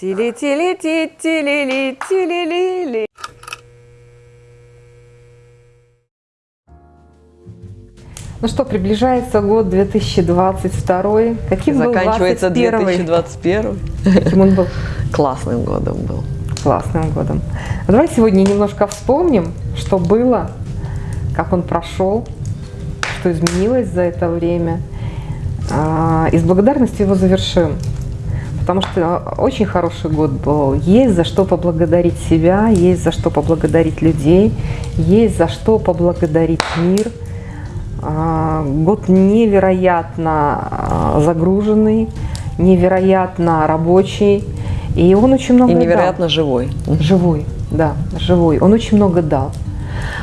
Тили-тили-ти-тили-ли-тили-ли-ли. Ну что, приближается год 2022. Каким Заканчивается был 21 2021. Каким он был? Классным годом был. Классным годом. А Давай сегодня немножко вспомним, что было, как он прошел, что изменилось за это время. А, И с благодарностью его завершим. Потому что очень хороший год был. Есть за что поблагодарить себя, есть за что поблагодарить людей, есть за что поблагодарить мир. А, Год невероятно а, загруженный, невероятно рабочий. И он очень много И дал. невероятно живой. Живой, да, живой. Он очень много дал.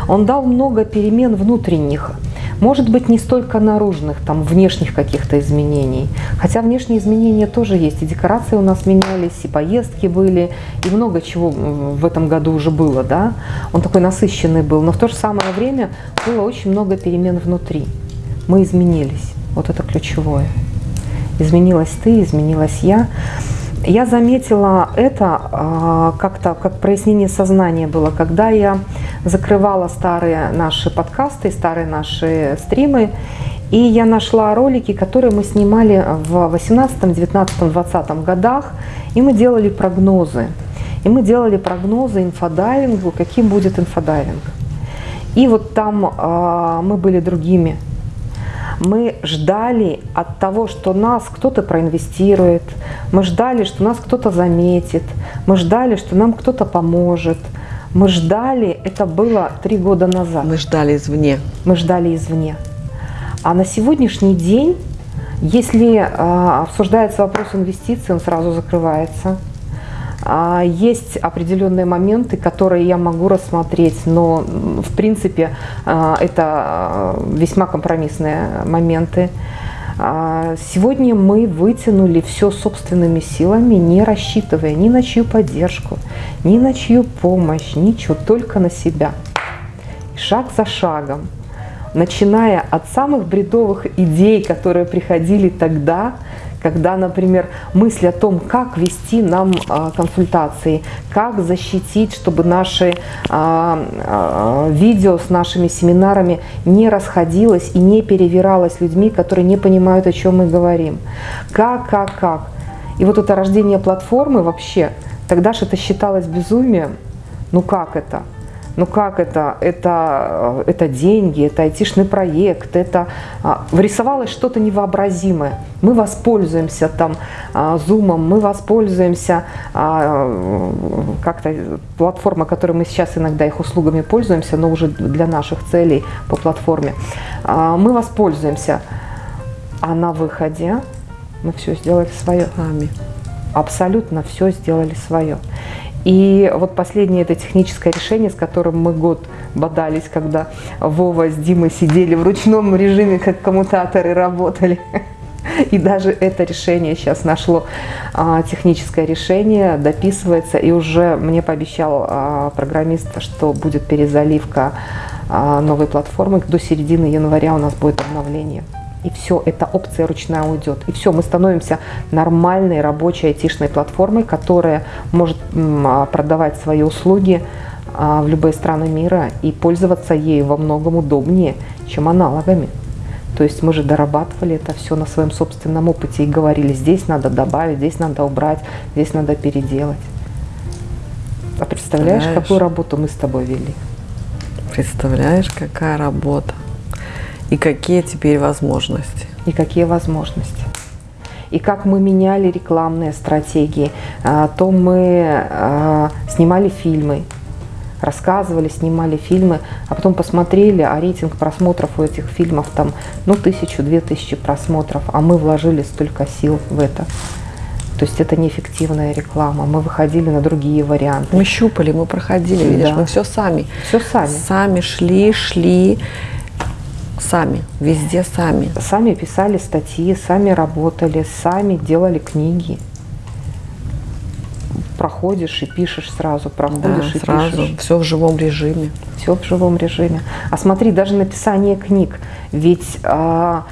Он дал много перемен внутренних. Может быть, не столько наружных, там, внешних каких-то изменений. Хотя внешние изменения тоже есть. И декорации у нас менялись, и поездки были, и много чего в этом году уже было, да. Он такой насыщенный был. Но в то же самое время было очень много перемен внутри. Мы изменились. Вот это ключевое. Изменилась ты, изменилась я. Я заметила это а, как-то, как прояснение сознания было, когда я закрывала старые наши подкасты, старые наши стримы, и я нашла ролики, которые мы снимали в 18, 19, 20 годах, и мы делали прогнозы. И мы делали прогнозы инфодайвингу, каким будет инфодайвинг. И вот там а, мы были другими мы ждали от того, что нас кто-то проинвестирует, мы ждали, что нас кто-то заметит, мы ждали, что нам кто-то поможет, мы ждали, это было три года назад, Мы ждали извне. мы ждали извне. А на сегодняшний день, если а, обсуждается вопрос инвестиций, он сразу закрывается. А, Есть определенные моменты, которые я могу рассмотреть, но в принципе а, это а, весьма компромиссные моменты. Сегодня мы вытянули все собственными силами, не рассчитывая ни на чью поддержку, ни на чью помощь, ничего, только на себя. Шаг за шагом, начиная от самых бредовых идей, которые приходили тогда, когда, например, мысль о том, как вести нам а, консультации, как защитить, чтобы наши а, а, видео с нашими семинарами не расходилось и не перевиралось людьми, которые не понимают, о чем мы говорим. Как, как, как. И вот это рождение платформы вообще, тогда же это считалось безумием. Ну как это? Ну как это? Это, э, это деньги, это айтишный проект, это а, вырисовалось что-то невообразимое. Мы воспользуемся там а, зумом, мы воспользуемся а, как-то платформа, которой мы сейчас иногда их услугами пользуемся, но уже для наших целей по платформе. Мы воспользуемся, а на выходе мы все сделали свое Сами. абсолютно все сделали свое. И вот последнее это техническое решение, с которым мы год бодались, когда Вова с Димой сидели в ручном режиме, как коммутаторы работали. И даже это решение сейчас нашло а, техническое решение, дописывается, и уже мне пообещал а, программист, что будет перезаливка а, новой платформы. До середины января у нас будет обновление. И все, эта опция ручная уйдет. И все, мы становимся нормальной рабочей айтишной платформой, которая может а, продавать свои услуги а, в любые страны мира и пользоваться ею во многом удобнее, чем аналогами. То есть мы же дорабатывали это все на своем собственном опыте и говорили, здесь надо добавить, здесь надо убрать, здесь надо переделать. А представляешь, Представляешь? какую работу мы с тобой вели? Представляешь, какая работа. И какие теперь возможности. и какие возможности. И как мы меняли рекламные стратегии, а, то мы а, снимали фильмы, рассказывали, снимали фильмы, а потом посмотрели, а рейтинг просмотров у этих фильмов там, ну, тысячу, две тысячи просмотров, а мы вложили столько сил в это. То есть это неэффективная реклама. Мы выходили на другие варианты. Мы щупали, мы проходили, видишь, Да. мы все сами. Все сами. Сами шли, шли. Сами. Везде сами. Сами писали статьи, сами работали, сами делали книги. Проходишь и пишешь сразу, Да, проходишь и сразу. пишешь. Все в живом режиме. Все в живом режиме. А смотри, даже написание книг. Ведь а,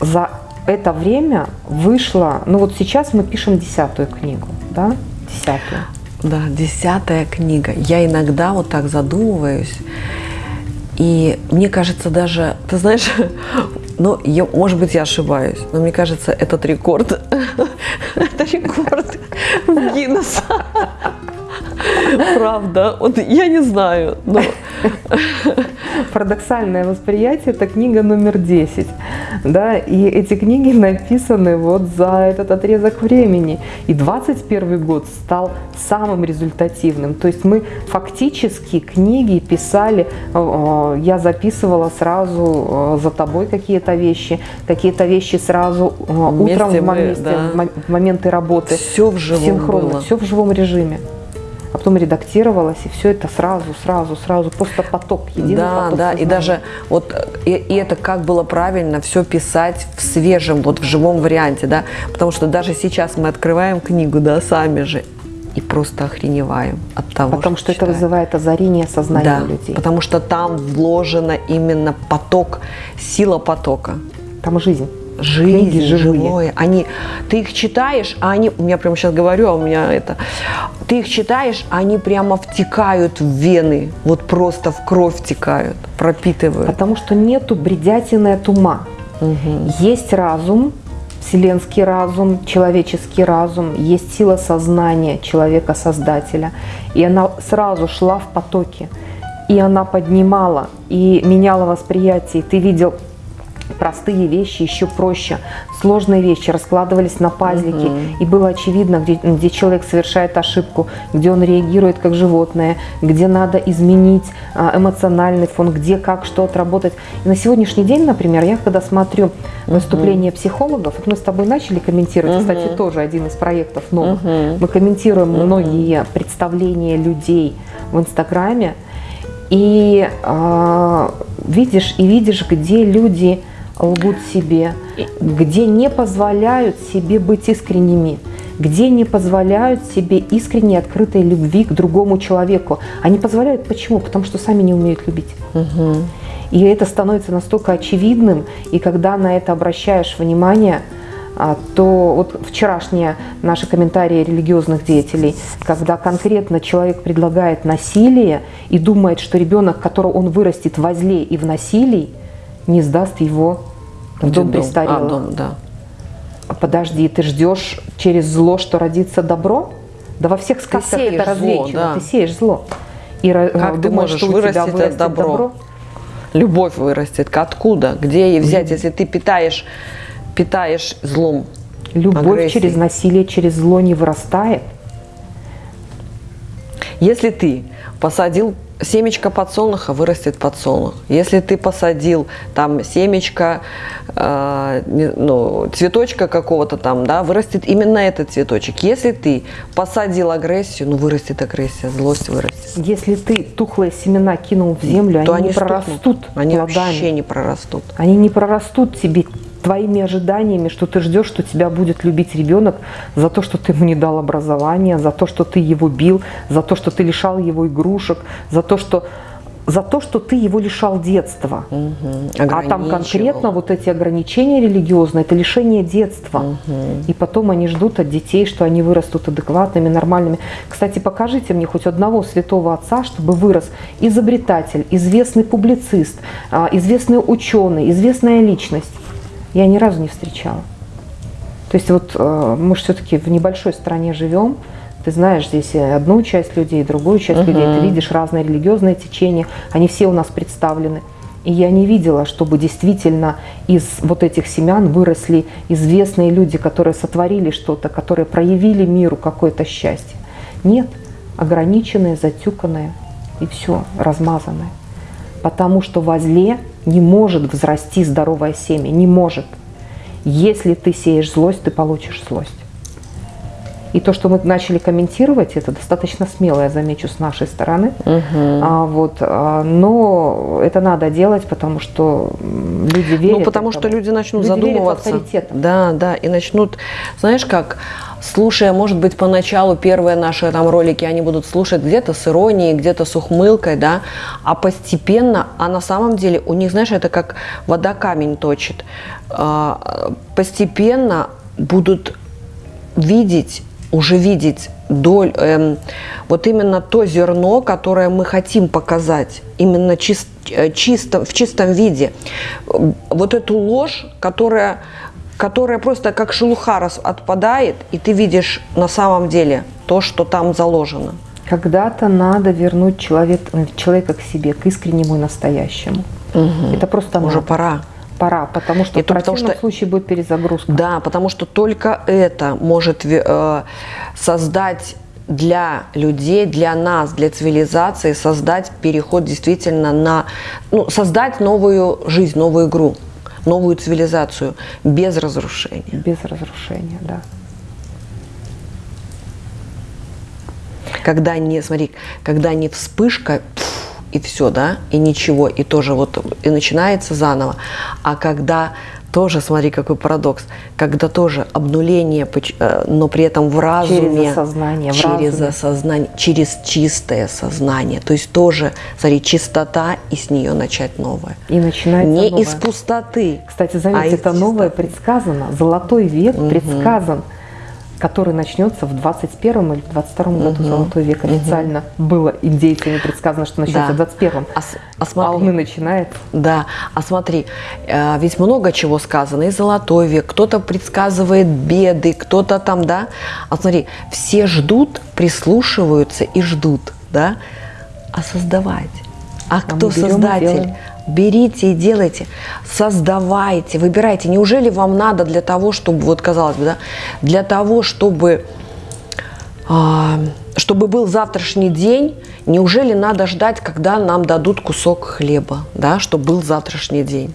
за это время вышло, ну вот сейчас мы пишем десятую книгу, да? десятую. Да, десятая книга. Я иногда вот так задумываюсь, и мне кажется даже, ты знаешь, ну, я, может быть, я ошибаюсь, но мне кажется, этот рекорд, это рекорд Гиннесса. Правда, вот я не знаю, но Парадоксальное восприятие – это книга номер 10. Да? И эти книги написаны вот за этот отрезок времени. И 21 год стал самым результативным. То есть мы фактически книги писали, э, я записывала сразу э, за тобой какие-то вещи, какие-то вещи сразу э, утром в, мы, моменте, да. в моменты работы. Все в живом синхронно, было. все в живом режиме а потом редактировалось, и все это сразу, сразу, сразу, просто поток, единый да, поток Да, сознания. и даже вот, и, и это как было правильно все писать в свежем, вот в живом варианте, да, потому что даже сейчас мы открываем книгу, да, сами же, и просто охреневаем от того, Потому что, это читаем. вызывает озарение сознания да, людей. потому что там вложена именно поток, сила потока. Там жизнь. Жизнь, Книги живые. живое. Они, ты их читаешь, а они, у меня прямо сейчас говорю, а у меня это, ты их читаешь, а они прямо втекают в вены, вот просто в кровь втекают, пропитывают. Потому что нету бредятины от ума. Есть разум, вселенский разум, человеческий разум, есть сила сознания человека-создателя. И она сразу шла в потоке. И она поднимала и меняла восприятие. И ты видел простые вещи еще проще. Сложные вещи раскладывались на пазлики. И было очевидно, где, где человек совершает ошибку, где он реагирует как животное, где надо изменить а, эмоциональный фон, где как что отработать. И на сегодняшний день, например, я когда смотрю выступления психологов, вот мы с тобой начали комментировать, кстати, тоже один из проектов новых, мы комментируем многие представления людей в Инстаграме, и э, видишь, и видишь, где люди лгут себе, где не позволяют себе быть искренними, где не позволяют себе искренней открытой любви к другому человеку. Они позволяют почему? Потому что сами не умеют любить. И это становится настолько очевидным, и когда на это обращаешь внимание, а, то вот вчерашние наши комментарии религиозных деятелей, когда конкретно человек предлагает насилие и думает, что ребенок, которого он вырастет во зле и в насилии, не сдаст его в дом Детдом. престарелых. А, дом, да. Подожди, ты ждешь через зло, что родится добро? Да во всех сказках это развенчано. да. Ты сеешь зло. И Как ты думаешь, можешь что у тебя вырастить это вырастет добро? Любовь вырастет. Откуда? Где ей взять, если ты питаешь, питаешь злом? Любовь агрессией? через насилие, через зло не вырастает. Если ты посадил семечко подсолнуха, вырастет подсолнух. Если ты посадил там семечко, э, не- ну, цветочка какого-то там, да, вырастет именно этот цветочек. Если ты посадил агрессию, ну, вырастет агрессия, злость вырастет. Если ты тухлые семена кинул в землю, То они, не стукнут. прорастут Они плодами. вообще не прорастут. Они не прорастут тебе твоими ожиданиями, что ты ждешь, что тебя будет любить ребенок за то, что ты ему не дал образования, за то, что ты его бил, за то, что ты лишал его игрушек, за то, что за то, что ты его лишал детства. А там конкретно вот эти ограничения религиозные, это лишение детства. И потом они ждут от детей, что они вырастут адекватными, нормальными. Кстати, покажите мне хоть одного святого отца, чтобы вырос изобретатель, известный публицист, а, известный ученый, известная личность. Я ни разу не встречала. То есть вот э, мы же все-таки в небольшой стране живем, ты знаешь здесь одну часть людей, другую часть людей, ты видишь разные религиозные течения, они все у нас представлены. И я не видела, чтобы действительно из вот этих семян выросли известные люди, которые сотворили что-то, которые проявили миру какое-то счастье. Нет, ограниченные, затюканные и все, размазанное. Потому что во зле не может взрасти здоровое семя, не может. Если ты сеешь злость, ты получишь злость. И то, что мы начали комментировать, это достаточно смело, я замечу, с нашей стороны. А, вот, а, но это надо делать, потому что люди верят. Ну, потому что люди начнут Люди верят в задумываться. авторитет. Да, да, и начнут, знаешь как, слушая, может быть, поначалу первые наши там ролики, они будут слушать где-то с иронией, где-то с ухмылкой, да, а постепенно, а на самом деле у них, знаешь, это как вода камень точит, А, постепенно будут видеть уже видеть доль, эм, вот именно то зерно, которое мы хотим показать, именно чист, э, чисто, в чистом виде. Вот эту ложь, которая, которая просто как шелуха раз отпадает, и ты видишь на самом деле то, что там заложено. Когда-то надо вернуть человек, человека к себе, к искреннему и настоящему. Угу. Это просто уже надо. пора. Пора, потому что И в то потому противном что- случае будет перезагрузка. Да, потому что только это может э, создать для людей, для нас, для цивилизации, создать переход действительно на, ну, создать новую жизнь, новую игру, новую цивилизацию без разрушения. Без разрушения, да. Когда не, смотри, когда не вспышка, пф, и все, да, и ничего, и тоже вот, и начинается заново, а когда тоже, смотри, какой парадокс, когда тоже обнуление, э, но при этом в разуме, осознание, в через разуме. осознание, через чистое сознание, то есть тоже, смотри, чистота и с нее начать новое. И начинается Не новое. из пустоты. Кстати, а заметьте, из это новое предсказано. Золотой век предсказан, который начнется в 21 или 22 году. Золотой век официально было индейцами предсказано, что начнется Да. в 21 А а А смотри. он и начинается. Да, а смотри, э, ведь много чего сказано, и золотой век, кто-то предсказывает беды, кто-то там, да, а смотри, все ждут, прислушиваются и ждут, да, а создавать, а, кто берем и создатель? делаем. Берите и делайте, создавайте, выбирайте. Неужели вам надо для того, чтобы, вот казалось бы, да, для того, чтобы а, чтобы был завтрашний день, неужели надо ждать, когда нам дадут кусок хлеба, да, чтобы был завтрашний день?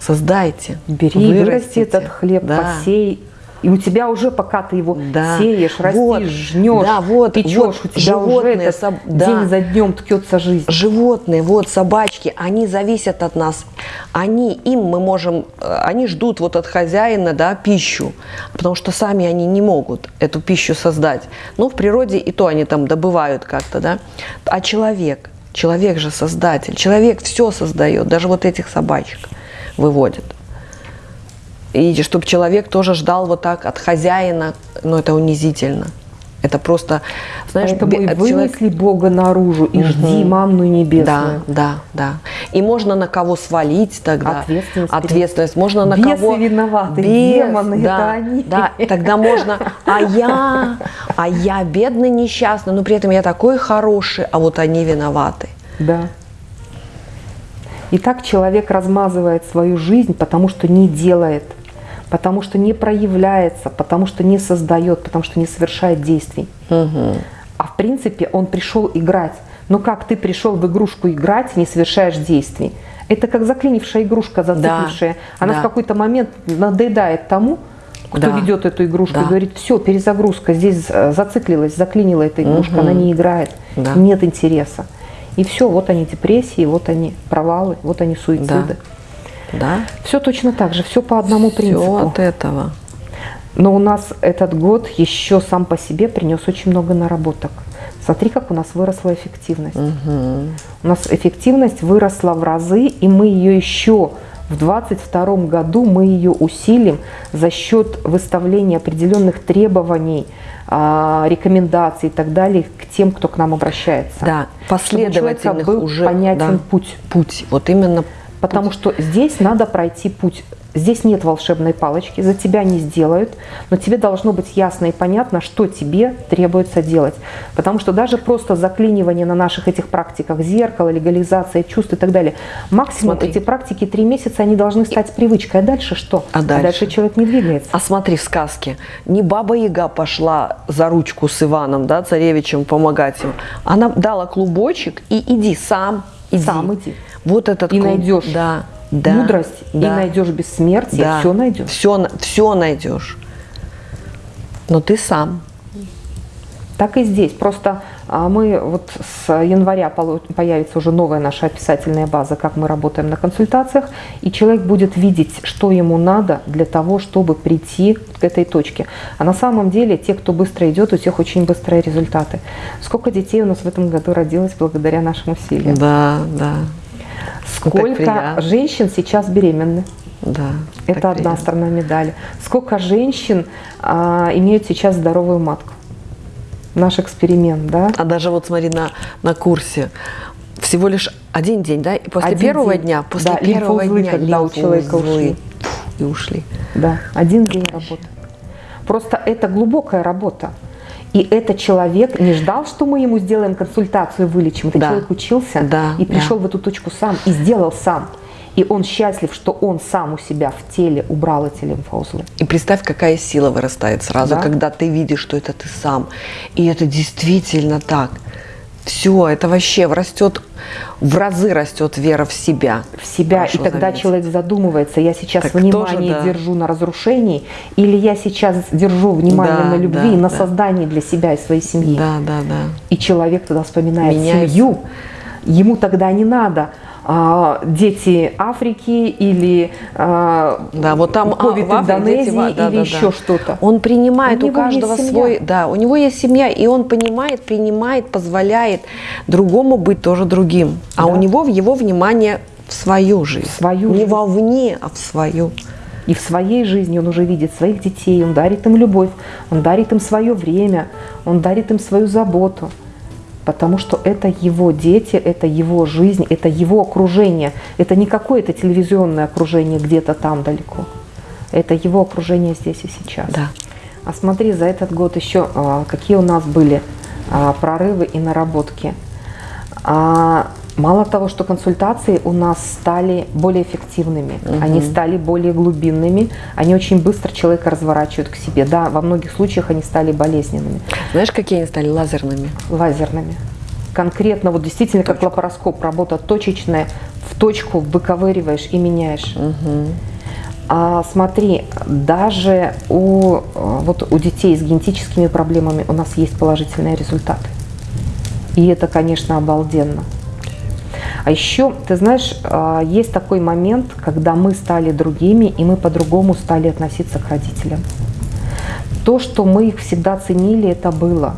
Создайте, Бери, вырасти этот хлеб, Да. посей. И у тебя уже, пока ты его Да. сеешь, растишь, Вот. жнешь, Да, вот, печешь, вот. у тебя уже Животные этот соб- да. день за днем ткется жизнь. Животные, вот собачки, они зависят от нас. Они, им мы можем, э, они ждут вот от хозяина, да, пищу, потому что сами они не могут эту пищу создать. Ну, в природе и то они там добывают как-то, да. А человек, человек же создатель, человек все создает, даже вот этих собачек выводит. И чтобы человек тоже ждал вот так от хозяина, ну, это унизительно. Это просто, знаешь, Поэтому и вынесли Бога наружу, и жди манну да, небесную. да, да. И можно на кого свалить тогда. Ответственность Ответственность. Можно на Бесы кого... виноваты, Бес, демоны, да, это они. Да, тогда можно... А я, а я бедный, несчастный, но при этом я такой хороший, а вот они виноваты. Да. И так человек размазывает свою жизнь, потому что не делает, потому что не проявляется, потому что не создает, потому что не совершает действий. А в принципе он пришел играть. Но как ты пришел в игрушку играть, не совершаешь действий? Это как заклинившая игрушка, зациклившая. Она да. в какой-то момент надоедает тому, кто Да. ведет эту игрушку, Да. и говорит, все, перезагрузка, здесь э, зациклилась, заклинила эта игрушка, она не играет, Да. нет интереса. И все, вот они депрессии, вот они провалы, вот они суициды. Да? Все точно так же, все по одному Все принципу. от этого. Но у нас этот год еще сам по себе принес очень много наработок. Смотри, как у нас выросла эффективность. У нас эффективность выросла в разы, и мы ее еще в 2022 году мы ее усилим за счет выставления определенных требований, а, рекомендаций и так далее к тем, кто к нам обращается. Да, последовательных был уже понятен да, путь. Путь. Вот именно Потому что здесь надо пройти путь. Здесь нет волшебной палочки, за тебя не сделают, но тебе должно быть ясно и понятно, что тебе требуется делать. Потому что даже просто заклинивание на наших этих практиках, зеркало, легализация чувств и так далее, максимум Смотри. эти практики три месяца, они должны стать привычкой. А дальше что? А дальше? человек не двигается. А смотри, в сказке, не Баба Яга пошла за ручку с Иваном, да, царевичем, помогать ему. Она дала клубочек и иди сам, иди. Сам иди. Вот этот И найдешь да, да, мудрость, и да, найдешь бессмертие, да. все найдешь. Все, все найдешь. Но ты сам. Так и здесь. Просто а, мы вот с января появится уже новая наша описательная база, как мы работаем на консультациях, и человек будет видеть, что ему надо для того, чтобы прийти к этой точке. А на самом деле те, кто быстро идет, у тех очень быстрые результаты. Сколько детей у нас в этом году родилось благодаря нашим усилиям? Да, да. Сколько женщин сейчас беременны? Да. Это одна приятно. сторона медали. Сколько женщин а, имеют сейчас здоровую матку? Наш эксперимент, да? А даже вот смотри на, на курсе. Всего лишь один день, да? И после Один первого день. дня, после Да, первого лимфоузлы, дня когда у человека ушли. И ушли. Да, один день работы. Просто это глубокая работа. И этот человек не ждал, что мы ему сделаем консультацию, вылечим. Этот Да. человек учился Да, и да. пришел в эту точку сам, и сделал сам. И он счастлив, что он сам у себя в теле убрал эти лимфоузлы. И представь, какая сила вырастает сразу, Да. когда ты видишь, что это ты сам. И это действительно так. Все, это вообще растет, в разы растет вера в себя. в себя, Хорошо и тогда заметил. человек задумывается, я сейчас Так внимание тоже да. держу на разрушении, или я сейчас держу внимание Да, на любви да, на да. создании для себя и своей семьи. Да, да, да. И человек тогда вспоминает Меняется. семью. Ему тогда не надо а, дети Африки или а, Да, вот там а, ковид в Индонезии дети, да, или да, да. еще что-то. Он принимает У у, каждого свой, да, у него есть семья, и он понимает, принимает, позволяет другому быть тоже другим. А Да. у него в его внимание в свою жизнь. В свою Не жизнь. вовне, а в свою. И в своей жизни он уже видит своих детей, он дарит им любовь, он дарит им свое время, он дарит им свою заботу. Потому что это его дети, это его жизнь, это его окружение. Это не какое-то телевизионное окружение где-то там далеко. Это его окружение здесь и сейчас. Да. А смотри, за этот год еще а, какие у нас были а, прорывы и наработки. Мало того, что консультации у нас стали более эффективными, они стали более глубинными, они очень быстро человека разворачивают к себе. Да, во многих случаях они стали болезненными, Знаешь, какие они стали лазерными? лазерными. Конкретно, вот действительно, как лапароскоп, работа точечная, в точку выковыриваешь и меняешь. А смотри, даже у, э, вот у детей с генетическими проблемами у нас есть положительные результаты. И это, конечно, обалденно. А еще, ты знаешь, а, есть такой момент, когда мы стали другими, и мы по-другому стали относиться к родителям. То, что мы их всегда ценили, это было.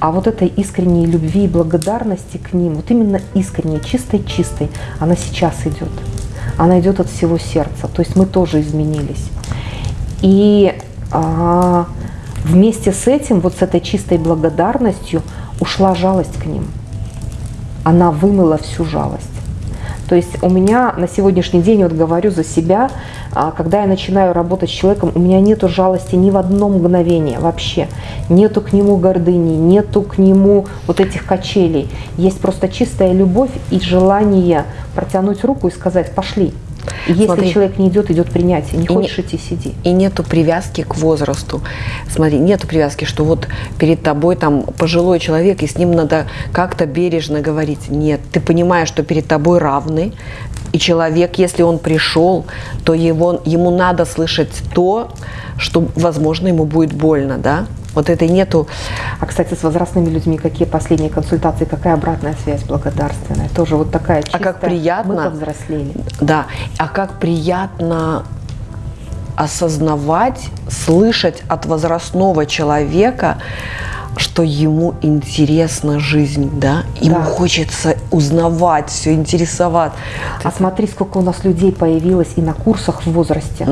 А вот этой искренней любви и благодарности к ним, вот именно искренней, чистой-чистой, она сейчас идет. Она идет от всего сердца. То есть мы тоже изменились. И а, вместе с этим, вот с этой чистой благодарностью, ушла жалость к ним. Она вымыла всю жалость. То есть у меня на сегодняшний день, вот говорю за себя, а, когда я начинаю работать с человеком, у меня нету жалости ни в одно мгновение вообще. Нету к нему гордыни, нету к нему вот этих качелей. Есть просто чистая любовь и желание протянуть руку и сказать «пошли». Если Смотри. человек не идет, идет принятие. Не И не- хочешь идти, сиди. И нету привязки к возрасту. Смотри, нету привязки, что вот перед тобой там пожилой человек, и с ним надо как-то бережно говорить. Нет, ты понимаешь, что перед тобой равный, и человек, если он пришел, то его, ему надо слышать то, что, возможно, ему будет больно, да? Вот это нету А, кстати, с возрастными людьми какие последние консультации, какая обратная связь благодарственная? Тоже вот такая чистая. А как приятно. Мы повзрослели. Да, а как приятно осознавать, слышать от возрастного человека, что ему интересна жизнь, да, ему Да. хочется узнавать, все интересовать. А смотри, сколько у нас людей появилось и на курсах в возрасте.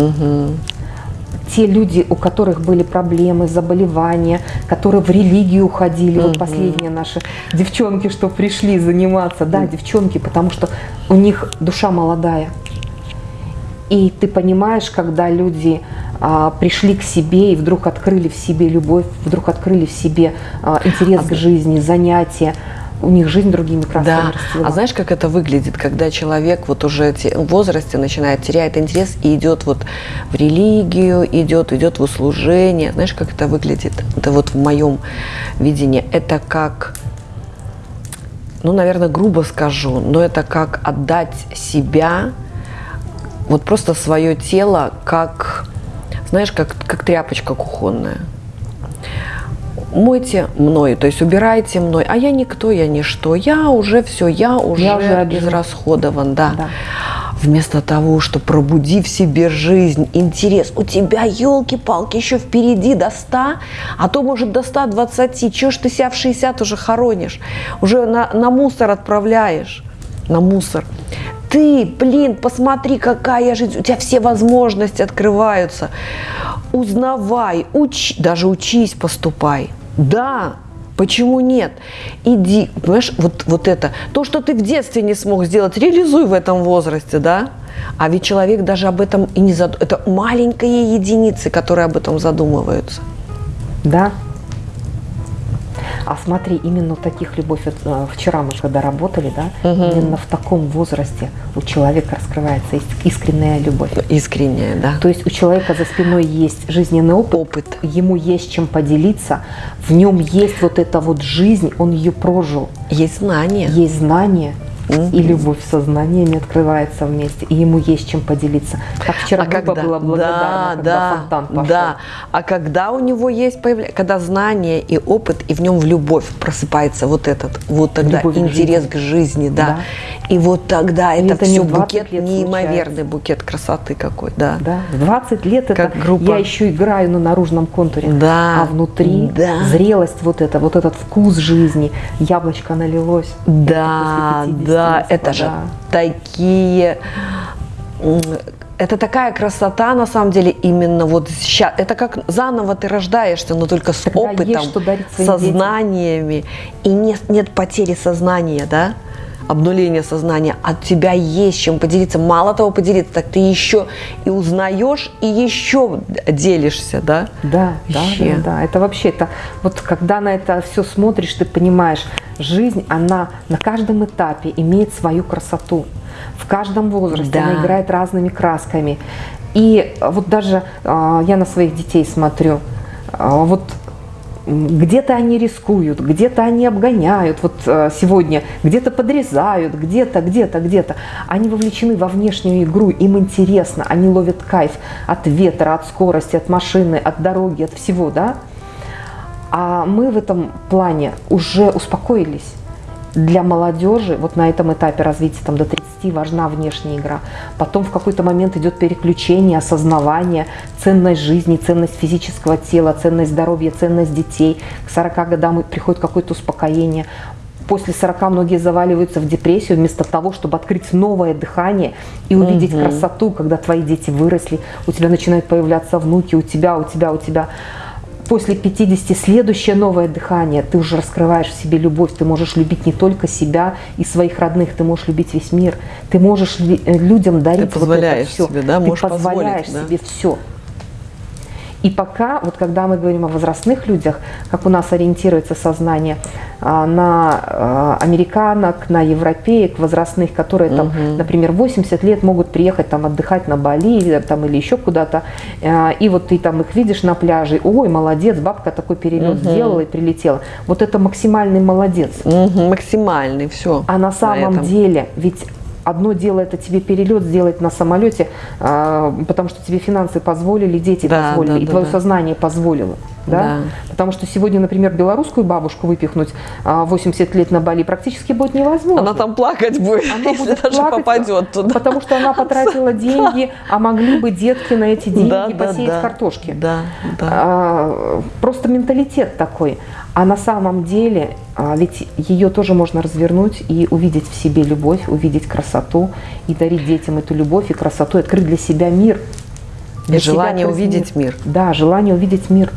Те люди, у которых были проблемы, заболевания, которые в религию уходили, вот последние наши девчонки, что пришли заниматься, да, девчонки, потому что у них душа молодая. И ты понимаешь, когда люди а, пришли к себе и вдруг открыли в себе любовь, вдруг открыли в себе а, интерес к жизни, занятия, у них жизнь другими красками Да, расцвела. а знаешь, как это выглядит, когда человек вот уже в возрасте начинает теряет интерес и идет вот в религию, идет, идет в услужение. Знаешь, как это выглядит? Это вот в моем видении. Это как, ну, наверное, грубо скажу, но это как отдать себя, вот просто свое тело, как, знаешь, как, как тряпочка кухонная мойте мной, то есть убирайте мной, а я никто, я ничто, я уже все, я уже, Я уже израсходован, да. Да. Вместо того, что пробуди в себе жизнь, интерес, у тебя, елки-палки, еще впереди до 100, а то, может, до 120, чего ж ты себя в 60 уже хоронишь, уже на, на мусор отправляешь, на мусор. Ты, блин, посмотри, какая жизнь, у тебя все возможности открываются. Узнавай, учи, даже учись, поступай. Да, Почему нет? Иди, понимаешь, вот, вот это, то, что ты в детстве не смог сделать, реализуй в этом возрасте, да? А ведь человек даже об этом и не задумывается. Это маленькие единицы, которые об этом задумываются. Да, а смотри, именно таких любовь, э, вчера мы когда работали, да, угу. именно в таком возрасте у человека раскрывается искренняя любовь. Искренняя, да. То есть у человека за спиной есть жизненный опыт, опыт. ему есть чем поделиться, в нем есть вот эта вот жизнь, он ее прожил. Есть знания. Есть знания угу. и любовь сознания не открывается вместе, и ему есть чем поделиться. Как вчера а когда? была благодарна, да, когда да, фонтан пошел. Да, а когда у него есть, появля... когда знание и опыт, и в нем в любовь просыпается вот этот, вот тогда любовь интерес к жизни, к жизни да. да. И вот тогда и это, это все букет, неимоверный случается. букет красоты какой, да. Да, 20 лет как это группа. я еще играю на наружном контуре, да, а внутри да. зрелость вот это, вот этот вкус жизни, яблочко налилось. Да, да да, это же такие это такая красота, на самом деле, именно вот сейчас. Это как заново ты рождаешься, но только с Когда опытом, со знаниями. И нет, нет потери сознания, да? Обнуление сознания, от тебя есть чем поделиться. Мало того поделиться, так ты еще и узнаешь, и еще делишься, да? Да, да, да, да. Это вообще, это вот когда на это все смотришь, ты понимаешь, жизнь, она на каждом этапе имеет свою красоту. В каждом возрасте да. она играет разными красками. И вот даже э, я на своих детей смотрю, э, вот где-то они рискуют, где-то они обгоняют, вот э, сегодня где-то подрезают, где-то, где-то, где-то. Они вовлечены во внешнюю игру, им интересно, они ловят кайф от ветра, от скорости, от машины, от дороги, от всего, да? А мы в этом плане уже успокоились для молодежи вот на этом этапе развития там, до 30 важна внешняя игра. Потом в какой-то момент идет переключение, осознавание, ценность жизни, ценность физического тела, ценность здоровья, ценность детей. К 40 годам приходит какое-то успокоение. После 40 многие заваливаются в депрессию вместо того, чтобы открыть новое дыхание и увидеть угу. красоту, когда твои дети выросли, у тебя начинают появляться внуки, у тебя, у тебя, у тебя после 50 следующее новое дыхание, ты уже раскрываешь в себе любовь, ты можешь любить не только себя и своих родных, ты можешь любить весь мир, ты можешь э, людям дарить ты вот это все. Себе, да? Ты позволяешь да? себе все. И пока, вот когда мы говорим о возрастных людях, как у нас ориентируется сознание а, на а, американок, на европеек возрастных, которые там, угу. например, 80 лет могут приехать там отдыхать на Бали или, там, или еще куда-то, а, и вот ты там их видишь на пляже, ой, молодец, бабка такой перелет угу. сделала и прилетела. Вот это максимальный молодец. Угу, максимальный, все. А на самом на деле, ведь Одно дело это тебе перелет сделать на самолете, а, потому что тебе финансы позволили, дети да, позволили, да, и да, твое да. сознание позволило. Да? Да. Потому что сегодня, например, белорусскую бабушку выпихнуть 80 а, лет на Бали практически будет невозможно. Она там плакать будет, она если будет даже плакать, попадет туда. Потому что она потратила деньги, а могли бы детки на эти деньги да, посеять да, картошки. Да, да. А, просто менталитет такой. А на самом деле, а, ведь ее тоже можно развернуть и увидеть в себе любовь, увидеть красоту и дарить детям эту любовь и красоту, открыть для себя мир. Для и желание увидеть мир. мир. Да, желание увидеть мир.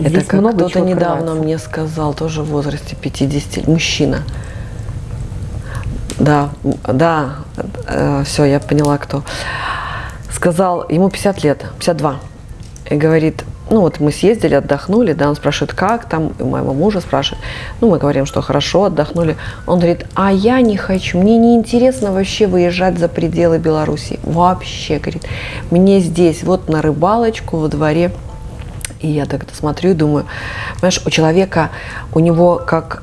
Это как кто-то недавно мне сказал, тоже в возрасте 50, мужчина. Да, да, э, все, я поняла, кто. Сказал, ему 50 лет, 52. И говорит, ну вот мы съездили, отдохнули, да, он спрашивает, как там, и моего мужа спрашивает, ну мы говорим, что хорошо, отдохнули. Он говорит, а я не хочу, мне не интересно вообще выезжать за пределы Беларуси, вообще, говорит, мне здесь, вот на рыбалочку во дворе, и я так это смотрю и думаю, понимаешь, у человека, у него как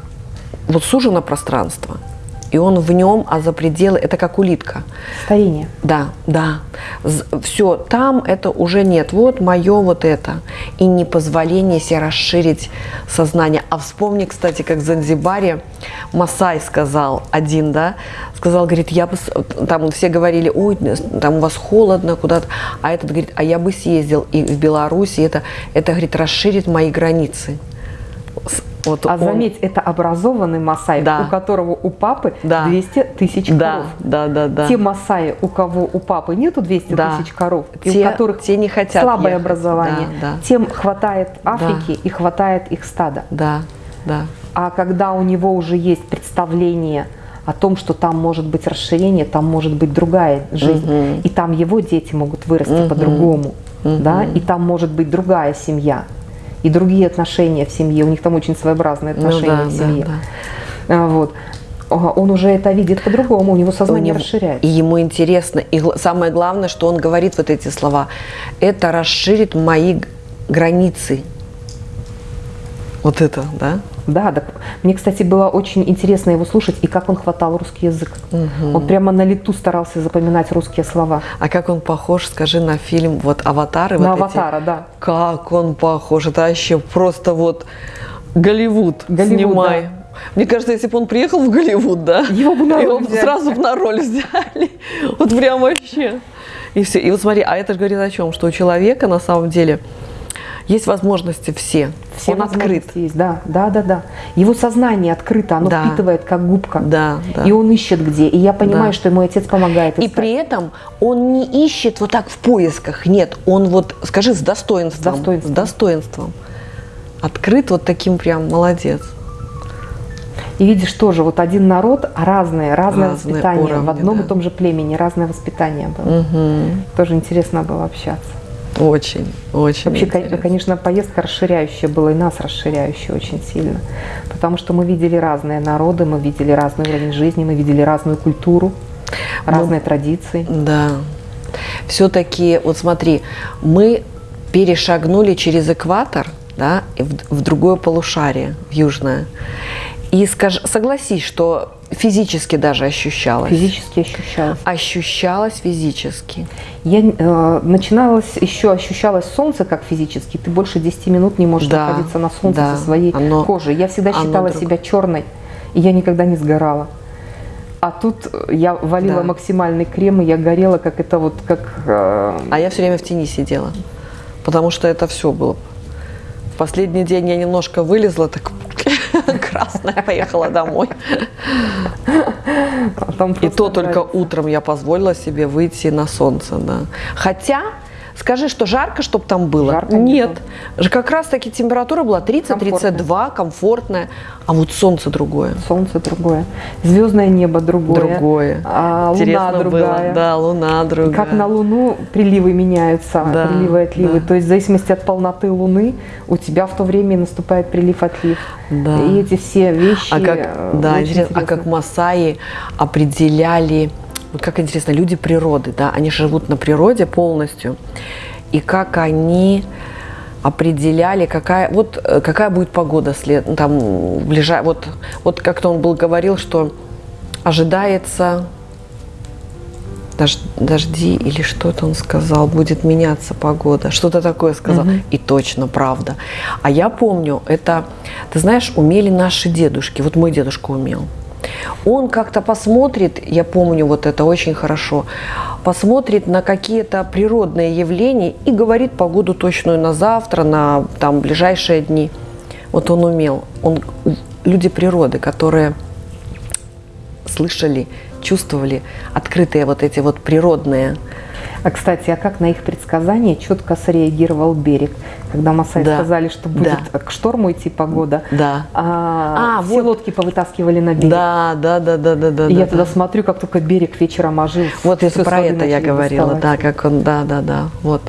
вот сужено пространство – и он в нем, а за пределы, это как улитка. Старение. Да, да. Все, там это уже нет. Вот мое вот это. И не позволение себе расширить сознание. А вспомни, кстати, как в Занзибаре Масай сказал один, да, сказал, говорит, я бы, там все говорили, ой, там у вас холодно куда-то, а этот говорит, а я бы съездил и в Беларуси, это, это, говорит, расширит мои границы Вот а он- заметь, это образованный масай, Да. у которого у папы Да. 200 тысяч Да, коров. да, да, да. Те масаи, у кого у папы нету 200 Да. тысяч коров, и Те- у которых те не хотят слабое ехать. образование, Да, да. тем хватает Африки и хватает их стада. Да, да. А когда у него уже есть представление о том, что там может быть расширение, там может быть другая жизнь, Мгм. и там его дети могут вырасти Мгм. по-другому, Мгм. да, и там может быть другая семья, и другие отношения в семье, у них там очень своеобразные Ну отношения да, в да, семье. да. А, Вот. А, Он уже это видит по-другому, у него У сознание него- расширяется. И ему интересно. И самое главное, что он говорит вот эти слова. Это расширит мои границы. Вот это, да? Да, так. Мне, кстати, было очень интересно его слушать, и как он хватал русский язык. Мгм. Он прямо на лету старался запоминать русские слова. А как он похож, скажи, на фильм вот «Аватары». на вот эти? аватара, да. Как он похож. Это вообще просто вот Голливуд, Голливуд, снимай. Мне кажется, если бы он приехал в Голливуд, да, Его бы на его взяли. сразу бы на роль взяли. Вот прям вообще. И все. И вот смотри, а это же говорит о чем? Что у человека на самом деле есть возможности все. Все он открыт. Есть, да, да, да, да. Его сознание открыто, оно Да. впитывает как губка. Да, да. И он ищет где. И я понимаю, Да. что ему отец помогает. И искать. при этом он не ищет вот так в поисках. Нет, он вот, скажи, с достоинством. С достоинством. С достоинством. Открыт вот таким прям молодец. И видишь тоже, вот один народ, а разное, разное Разные воспитание. уровни, в одном да. и том же племени разное воспитание было. Мгм. Тоже интересно было общаться. Очень, очень Вообще, интересно. конечно, поездка расширяющая была, и нас расширяющая очень сильно. Потому что мы видели разные народы, мы видели разный уровень жизни, мы видели разную культуру, разные традиции. Да. Все-таки, вот смотри, мы перешагнули через экватор, да, в, в другое полушарие, в южное. И скажи, согласись, что физически даже ощущалось. Физически ощущалось. Ощущалось физически. Я э, начиналось еще ощущалось солнце как физически. Ты больше 10 минут не можешь Да, находиться на солнце да, со своей оно- кожей. Я всегда считала друг- себя черной, и я никогда не сгорала. А тут э, я валила Да. максимальный крем, и я горела, как это вот, как... э, А я все время в тени сидела, потому что это все было. В последний день я немножко вылезла, так красная, поехала домой. И то только утром я позволила себе выйти на солнце, да. Хотя, скажи, что жарко, чтобы там было? Жарко не Нет. Ж Как раз таки температура была 30-32, комфортная, а вот солнце другое. Солнце другое, звездное небо другое, Другое. а луна Интересно другая. было. Да, луна другая. Как на Луну приливы меняются, Да, приливы и отливы. да. То есть в зависимости от полноты Луны у тебя в то время наступает прилив-отлив. Да. И эти все вещи. А как, э, да, интересно, а как масаи определяли, вот как интересно, люди природы, да, они живут на природе полностью, и как они определяли, какая, вот, э, какая будет погода след, ну, там, ближай, вот, вот как-то он был говорил, что ожидается дож- дожди или что-то он сказал, будет меняться погода, что-то такое сказал, Мгм. и точно правда. А я помню, это, ты знаешь, умели наши дедушки, вот мой дедушка умел. Он как-то посмотрит, я помню вот это очень хорошо, посмотрит на какие-то природные явления и говорит погоду точную на завтра, на там ближайшие дни. Вот он умел. Он, люди природы, которые слышали, чувствовали открытые вот эти вот природные. А кстати, а как на их предсказания четко среагировал берег, когда Масаи Да. сказали, что будет к шторму идти погода, Да. а, А, все вот. лодки повытаскивали на берег. Да, да, да, да, да, да. И я да, тогда да. смотрю, как только берег вечером ожил. Вот с про это я говорила, доставать. да, как он, да, да, да, вот.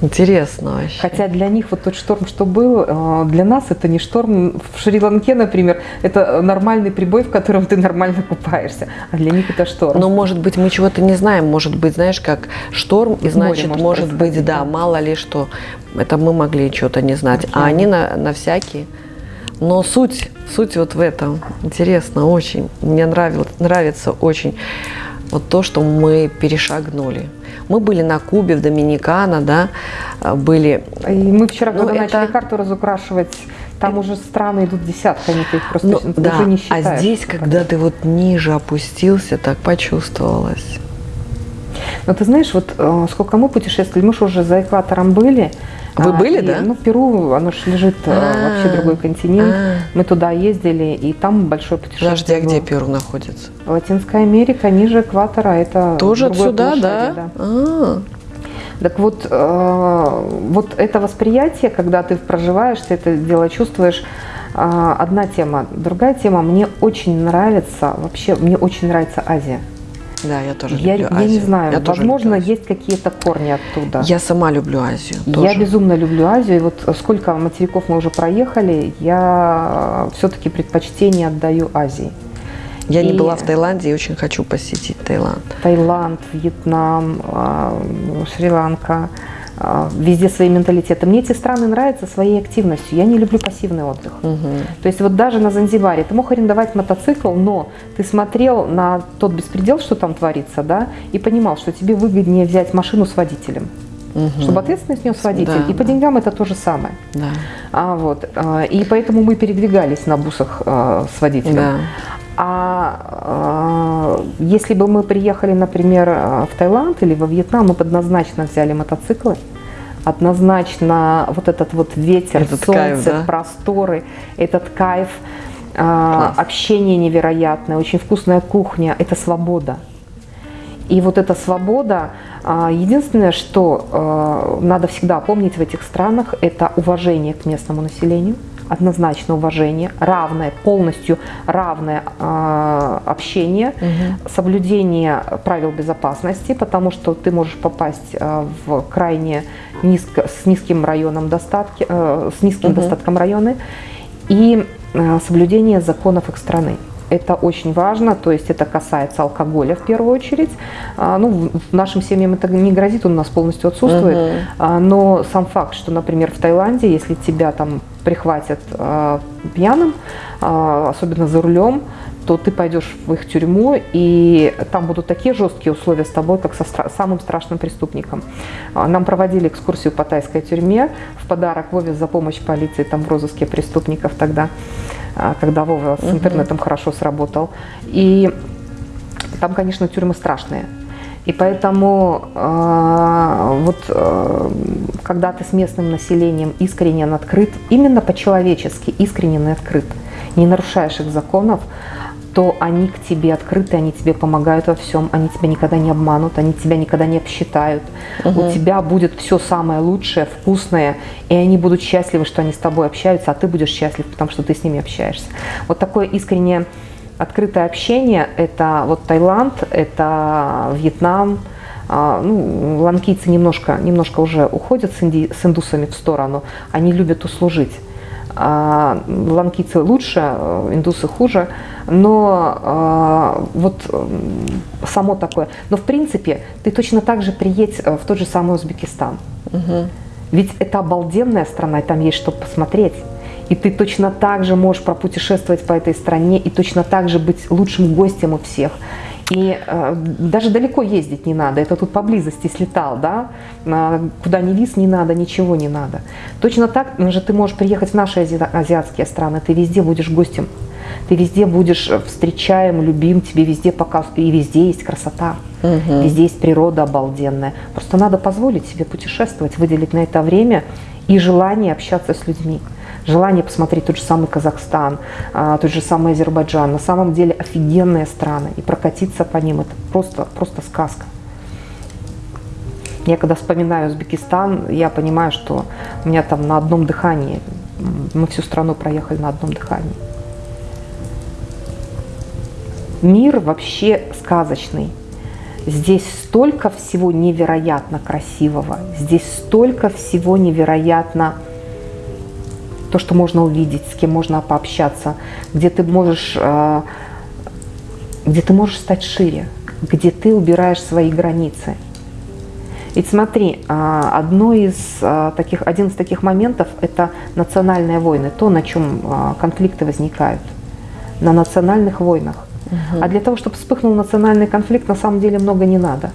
Интересно вообще. Хотя для них вот тот шторм, что был, э, для нас это не шторм. В Шри-Ланке, например, это нормальный прибой, в котором ты нормально купаешься. А для них это шторм. Но, может быть, мы чего-то не знаем. Может быть, знаешь, как шторм, и В море значит, может может быть, да, да. мало ли что. Это мы могли что-то не знать. А Мгм. они на, на всякие. Но суть, суть вот в этом. Интересно очень. Мне нравилось, нравится очень вот то, что мы перешагнули. Мы были на Кубе, в Доминикана, да, а, были И мы вчера, Ну, когда это- начали карту разукрашивать, там уже страны идут десятками, ты их просто Ну, уже да, не а считаешь. здесь, когда ты вот ниже опустился, так почувствовалось. Но ты знаешь, вот э, сколько мы путешествовали, мы же уже за экватором были, Вы были, и, да? Ну, Перу, оно же лежит э, А, вообще другой континент. а. Мы туда ездили, и там большое путешествие. Подожди, а где. Перу находится? Латинская Америка, ниже экватора, это Тоже отсюда, полушарие, да? А, Так вот, э, вот это восприятие, когда ты проживаешь, ты это дело чувствуешь, э, одна тема. Другая тема, мне очень нравится, вообще, мне очень нравится Азия. Да, я тоже Я, люблю я не Азию. знаю, Я возможно, Азию. есть какие-то корни оттуда. Я сама люблю Азию. Я тоже. безумно люблю Азию, и вот сколько материков мы уже проехали, я все-таки предпочтение отдаю Азии. Я не и- была в Таиланде и очень хочу посетить Таиланд. Таиланд, Вьетнам, а, Шри-Ланка, везде свои менталитеты. Мне эти страны нравятся своей активностью. Я не люблю пассивный отдых. То есть вот даже на Занзибаре ты мог арендовать мотоцикл, но ты смотрел на тот беспредел, что там творится, да, и понимал, что тебе выгоднее взять машину с водителем, чтобы ответственность нес водитель. Да, и по да. деньгам это то же самое. Да. А, вот, а, и поэтому мы передвигались на бусах а, с водителем. Да. А, а, если бы мы приехали, например, а, в Таиланд или во Вьетнам, мы бы однозначно взяли мотоциклы, однозначно вот этот вот ветер, Этот солнце, кайф, да? просторы, этот кайф, Класс. общение невероятное, очень вкусная кухня, это свобода. И вот эта свобода, а, единственное, что а, надо всегда помнить в этих странах, это уважение к местному населению, однозначно уважение, равное, полностью равное а, общение, соблюдение правил безопасности, потому что ты можешь попасть в крайне низко, с низким районом достатки, э, с низким Мгм. достатком районы, и соблюдение законов их страны. Это очень важно, то есть это касается алкоголя в первую очередь. А, Ну, в в нашим семьям это не грозит, он у нас полностью отсутствует. А, Но сам факт, что, например, в Таиланде, если тебя там прихватят а, пьяным, особенно за рулем, то ты пойдешь в их тюрьму, и там будут такие жесткие условия с тобой, как со стра- самым страшным преступником. Нам проводили экскурсию по тайской тюрьме в подарок Вове за помощь полиции там в розыске преступников тогда, когда Вова с интернетом хорошо сработал. И там, конечно, тюрьмы страшные. И поэтому э, вот э, когда ты с местным населением искренне открыт, именно по-человечески искренне открыт, не нарушаешь их законов, то они к тебе открыты, они тебе помогают во всем, они тебя никогда не обманут, они тебя никогда не обсчитают. У тебя будет все самое лучшее, вкусное, и они будут счастливы, что они с тобой общаются, а ты будешь счастлив, потому что ты с ними общаешься. Вот такое искреннее открытое общение – это вот Таиланд, это Вьетнам, а, ну, ланкийцы немножко, немножко уже уходят с, инди- с индусами в сторону, они любят услужить. А, ланкийцы лучше, индусы хуже, но а, вот само такое. Но в принципе ты точно так же приедь э, в тот же самый Узбекистан. Ведь это обалденная страна, и там есть что посмотреть. И ты точно так же можешь пропутешествовать по этой стране и точно так же быть лучшим гостем у всех. И э, даже далеко ездить не надо, это тут поблизости слетал, да, А, куда ни виз не надо, ничего не надо. Точно так же ты можешь приехать в наши ази- азиатские страны, ты везде будешь гостем, ты везде будешь э, встречаем, любим, тебе везде показывают, и везде есть красота, везде есть природа обалденная. Просто надо позволить себе путешествовать, выделить на это время и желание общаться с людьми желание посмотреть тот же самый Казахстан, а, тот же самый Азербайджан. На самом деле офигенные страны. И прокатиться по ним это просто, просто сказка. Я когда вспоминаю Узбекистан, я понимаю, что у меня там на одном дыхании, мы всю страну проехали на одном дыхании. Мир вообще сказочный. Здесь столько всего невероятно красивого, здесь столько всего невероятно то, что можно увидеть, с кем можно пообщаться, где ты можешь, э, где ты можешь стать шире, где ты убираешь свои границы. Ведь смотри, а, одно из а, таких, один из таких моментов – это национальные войны, то, на чем конфликты возникают, на национальных войнах. А для того, чтобы вспыхнул национальный конфликт, на самом деле много не надо.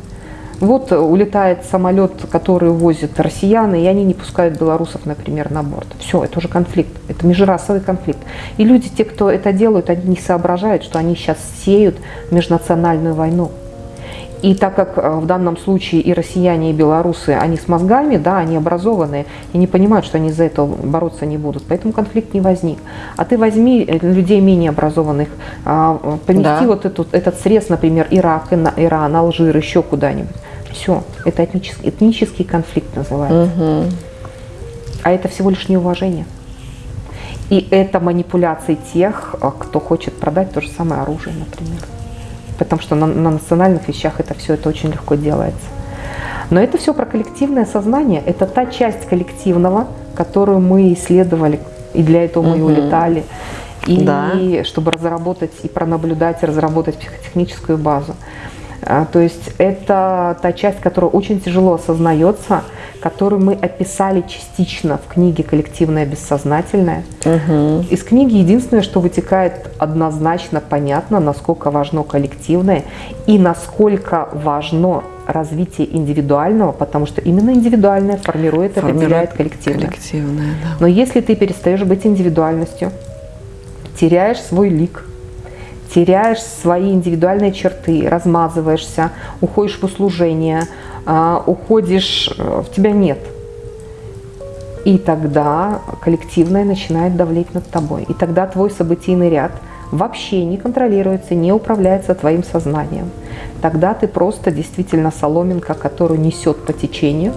Вот э, улетает самолет, который увозит россиян, и они не пускают белорусов, например, на борт. Все, это уже конфликт, это межрасовый конфликт. И люди, те, кто это делают, они не соображают, что они сейчас сеют межнациональную войну. И так как э, в данном случае и россияне, и белорусы, они с мозгами, да, они образованные, и не понимают, что они за это бороться не будут, поэтому конфликт не возник. А ты возьми э, людей менее образованных, а, помести да. вот этот, этот срез, например, Ирак, Иран, Алжир, еще куда-нибудь. Все, это этнический, этнический конфликт называется. Угу. А это всего лишь неуважение. И это манипуляции тех, э, кто хочет продать то же самое оружие, например потому что на, на национальных вещах это все это очень легко делается. Но это все про коллективное сознание, это та часть коллективного, которую мы исследовали, и для этого мы угу. улетали, и да. чтобы разработать и пронаблюдать, и разработать психотехническую базу. А, то есть это та часть, которая очень тяжело осознается, которую мы описали частично в книге «Коллективное бессознательное». Угу. Из книги единственное, что вытекает однозначно понятно, насколько важно коллективное и насколько важно развитие индивидуального, потому что именно индивидуальное формирует, формирует определяет коллективное. коллективное да. Но если ты перестаешь быть индивидуальностью, теряешь свой лик – теряешь свои индивидуальные черты, размазываешься, уходишь в услужение, а, уходишь, э, в тебя нет. И тогда коллективное начинает давлеть над тобой. И тогда твой событийный ряд вообще не контролируется, не управляется твоим сознанием. Тогда ты просто действительно соломинка, которую несет по течению,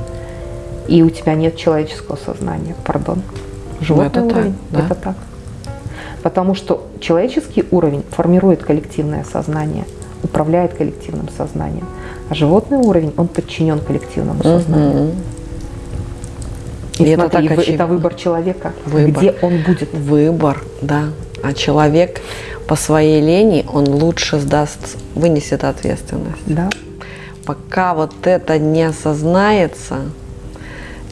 и у тебя нет человеческого сознания. Пардон. Животный ну, это уровень. Так, да? Это так. Потому что человеческий уровень формирует коллективное сознание, управляет коллективным сознанием. А животный уровень, он подчинен коллективному сознанию. Угу. И, и смотри, это, так это выбор человека, выбор. где он будет. Выбор, да. А человек по своей лени, он лучше сдаст, вынесет ответственность. Да. Пока вот это не осознается,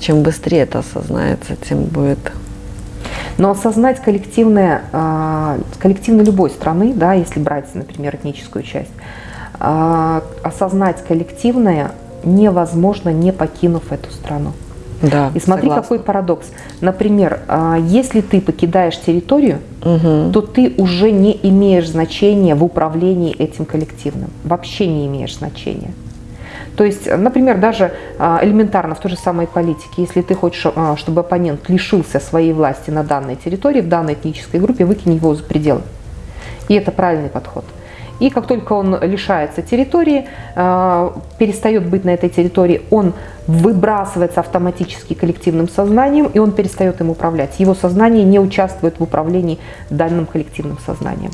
чем быстрее это осознается, тем будет но осознать коллективное, а, коллективно любой страны, да, если брать, например, этническую часть, а, осознать коллективное невозможно, не покинув эту страну. Да, И смотри, согласна. какой парадокс. Например, а, если ты покидаешь территорию, угу. то ты уже не имеешь значения в управлении этим коллективным. Вообще не имеешь значения. То есть, например, даже а, элементарно в той же самой политике, если ты хочешь, а, чтобы оппонент лишился своей власти на данной территории, в данной этнической группе, выкинь его за пределы. И это правильный подход. И как только он лишается территории, а, перестает быть на этой территории, он выбрасывается автоматически коллективным сознанием, и он перестает им управлять. Его сознание не участвует в управлении данным коллективным сознанием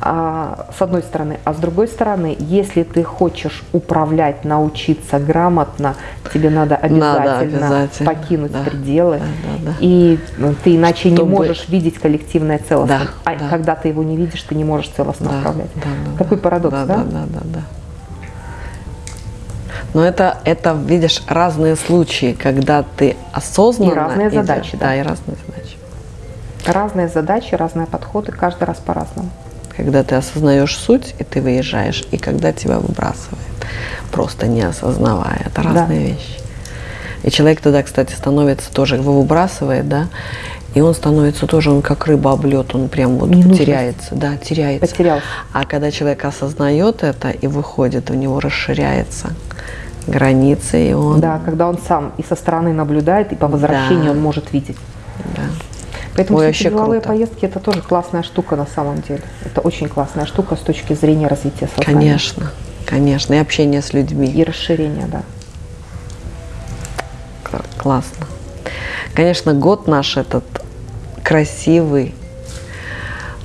с одной стороны. А с другой стороны, если ты хочешь управлять, научиться грамотно, тебе надо обязательно, надо обязательно. покинуть да. пределы. Да, да, да. И ты иначе Чтобы... не можешь видеть коллективное целостно. Да, а да. когда ты его не видишь, ты не можешь целостно да, управлять. Да, да, Какой парадокс, да? Да, да, да, да. Но это, это, видишь, разные случаи, когда ты осознанно... И разные идешь, задачи. Да. да, и разные задачи. Разные задачи, разные подходы, каждый раз по-разному когда ты осознаешь суть, и ты выезжаешь, и когда тебя выбрасывает, просто не осознавая. Это разные да. вещи. И человек тогда, кстати, становится тоже, его выбрасывает, да, и он становится тоже, он как рыба облет, он прям вот не теряется, да, теряется. Потерялся. А когда человек осознает это и выходит, у него расширяется границы, и он... Да, когда он сам и со стороны наблюдает, и по возвращению да. он может видеть. Да. Поэтому Ой, все деловые круто. поездки это тоже классная штука на самом деле. Это очень классная штука с точки зрения развития сознания. Конечно, конечно. И общение с людьми. И расширение, да. Классно. Конечно, год наш этот красивый,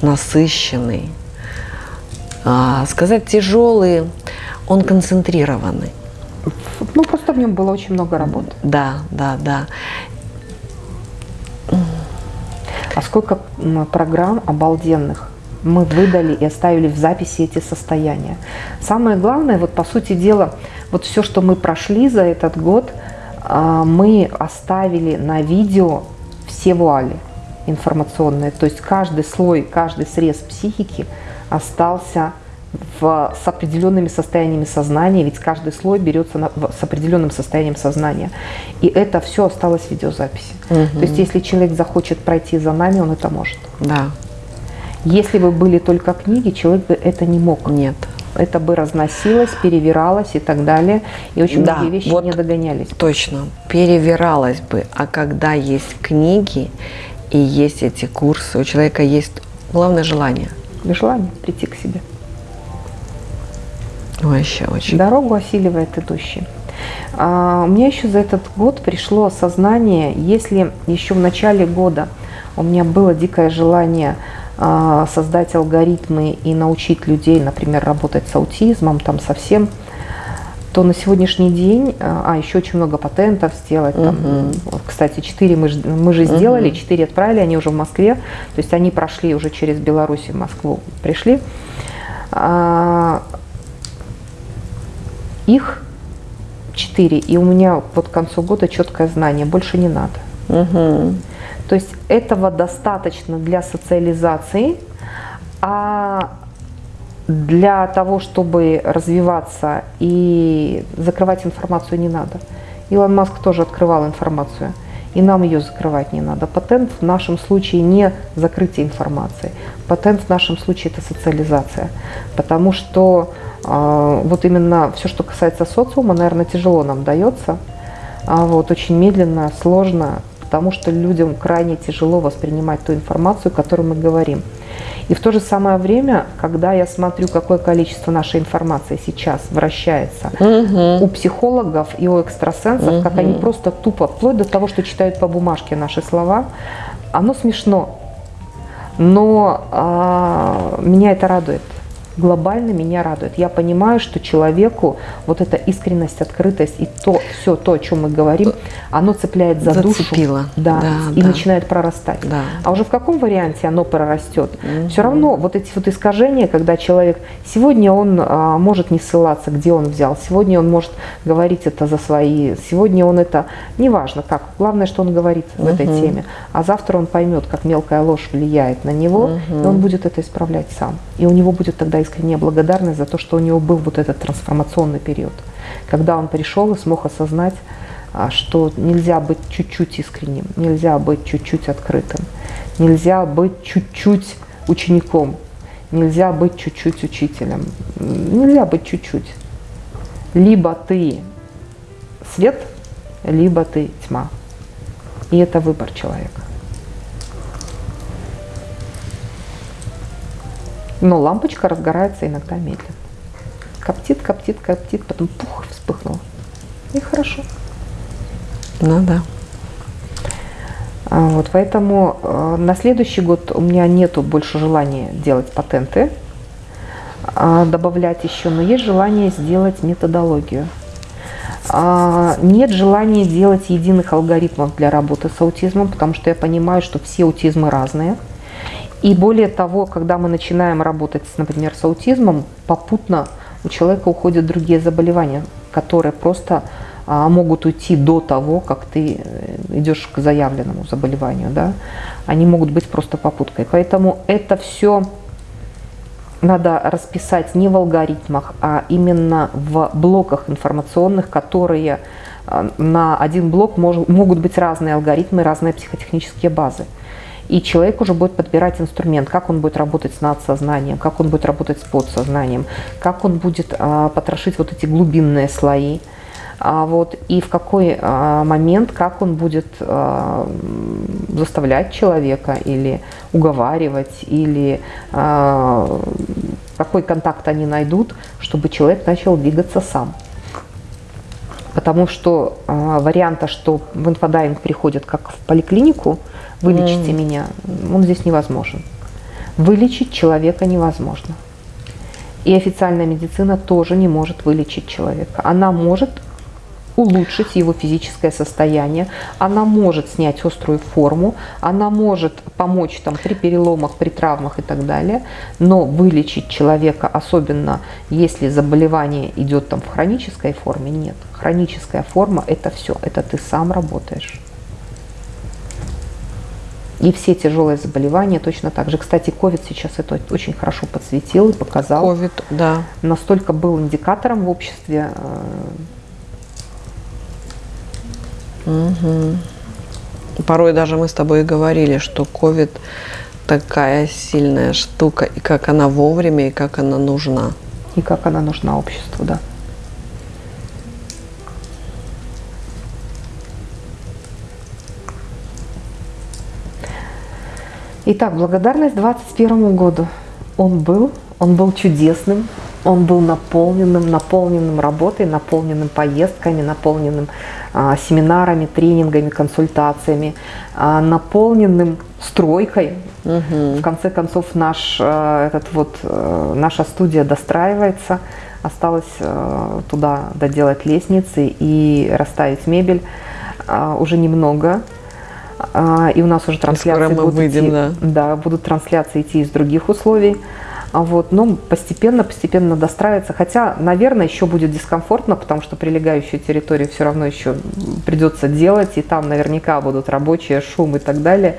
насыщенный, а, сказать тяжелый, он концентрированный. Ну, просто в нем было очень много работы. Да, да, да. А сколько программ обалденных мы выдали и оставили в записи эти состояния. Самое главное, вот по сути дела, вот все, что мы прошли за этот год, а, мы оставили на видео все вуали информационные. То есть каждый слой, каждый срез психики остался в, с определенными состояниями сознания, ведь каждый слой берется на, в, с определенным состоянием сознания. И это все осталось в видеозаписи. Угу. То есть если человек захочет пройти за нами, он это может. Да. Если бы были только книги, человек бы это не мог. Нет. это бы разносилось, перевиралось и так далее. И очень Да, многие вещи вот не догонялись. Точно, перевиралось бы. А когда есть книги и есть эти курсы, у человека есть главное желание. Желание прийти к себе. Вообще очень. Дорогу осиливает идущий. А, у меня еще за этот год пришло осознание, если еще в начале года у меня было дикое желание а, создать алгоритмы и научить людей, например, работать с аутизмом, там совсем, то на сегодняшний день, а еще очень много патентов сделать. Там, вот, кстати, 4 мы, ж- мы же сделали, 4 отправили, они уже в Москве, то есть они прошли уже через Беларусь в Москву, пришли. А, их 4, и у меня под к концу года четкое знание, больше не надо. Мгм. То есть этого достаточно для социализации, а для того, чтобы развиваться и закрывать информацию не надо. Илон Маск тоже открывал информацию, и нам ее закрывать не надо. Патент в нашем случае не закрытие информации. Патент в нашем случае это социализация. Потому что вот именно все, что касается социума, наверное, тяжело нам дается. А вот, очень медленно, сложно, потому что людям крайне тяжело воспринимать ту информацию, которую мы говорим. И в то же самое время, когда я смотрю, какое количество нашей информации сейчас вращается у психологов и у экстрасенсов, как они просто тупо, вплоть до того, что читают по бумажке наши слова, оно смешно. Но а, меня это радует. Глобально меня радует. Я понимаю, что человеку вот эта искренность, открытость и то, все то, о чем мы говорим, оно цепляет за Зацепило. душу. Да, Да, и да. начинает прорастать. Да. А уже в каком варианте оно прорастет? Все равно вот эти вот искажения, когда человек сегодня он а, может не ссылаться, где он взял, сегодня он может говорить это за свои, сегодня он это, неважно как, главное, что он говорит в этой теме, а завтра он поймет, как мелкая ложь влияет на него, и он будет это исправлять сам. И у него будет тогда искренняя благодарность за то, что у него был вот этот трансформационный период, когда он пришел и смог осознать, а, что нельзя быть чуть-чуть искренним, нельзя быть чуть-чуть открытым, нельзя быть чуть-чуть учеником, нельзя быть чуть-чуть учителем, нельзя быть чуть-чуть. Либо ты свет, либо ты тьма. И это выбор человека. Но лампочка разгорается иногда медленно. Коптит, коптит, коптит, потом пух, вспыхнула. И хорошо. Ну да. А, Вот, поэтому э, на следующий год у меня нету больше желания делать патенты, а, добавлять еще, но есть желание сделать методологию. А, Нет желания делать единых алгоритмов для работы с аутизмом, потому что я понимаю, что все аутизмы разные. И более того, когда мы начинаем работать, например, с аутизмом, попутно у человека уходят другие заболевания, которые просто а, могут уйти до того, как ты э, идешь к заявленному заболеванию. Да? Они могут быть просто попуткой. Поэтому это все надо расписать не в алгоритмах, а именно в блоках информационных, которые а, на один блок могут быть разные алгоритмы, разные психотехнические базы. И человек уже будет подбирать инструмент, как он будет работать с надсознанием, как он будет работать с подсознанием, как он будет а, потрошить вот эти глубинные слои. А вот, и в какой а, момент, как он будет а, заставлять человека или уговаривать, или а, какой контакт они найдут, чтобы человек начал двигаться сам. Потому что а, варианта, что в инфодайвинг приходят как в поликлинику, вылечите меня, он здесь невозможен. Вылечить человека невозможно. И официальная медицина тоже не может вылечить человека. Она может улучшить его физическое состояние, она может снять острую форму, она может помочь там, при переломах, при травмах и так далее, но вылечить человека, особенно если заболевание идет там, в хронической форме, нет. Хроническая форма – это все, это ты сам работаешь. И все тяжелые заболевания точно так же. Кстати, COVID сейчас это очень хорошо подсветил и показал. Ковид, да. Настолько был индикатором в обществе. э, Порой даже мы с тобой и говорили, что ковид такая сильная штука, и как она вовремя, и как она нужна. и как она нужна обществу, да. Итак, благодарность 2021 году. Он был, он был чудесным, он был наполненным, наполненным работой, наполненным поездками, наполненным а, семинарами, тренингами, консультациями, а, наполненным стройкой. Угу. В конце концов, наш, а, этот вот, а, наша студия достраивается. Осталось а, туда доделать лестницы и расставить мебель. А, уже немного. А, и у нас уже трансляции будут выйдем, идти, да. да, будут трансляции идти из других условий. А вот, но постепенно, постепенно достраивается. Хотя, наверное, еще будет дискомфортно, потому что прилегающую территорию все равно еще придется делать, и там наверняка будут рабочие, шум и так далее.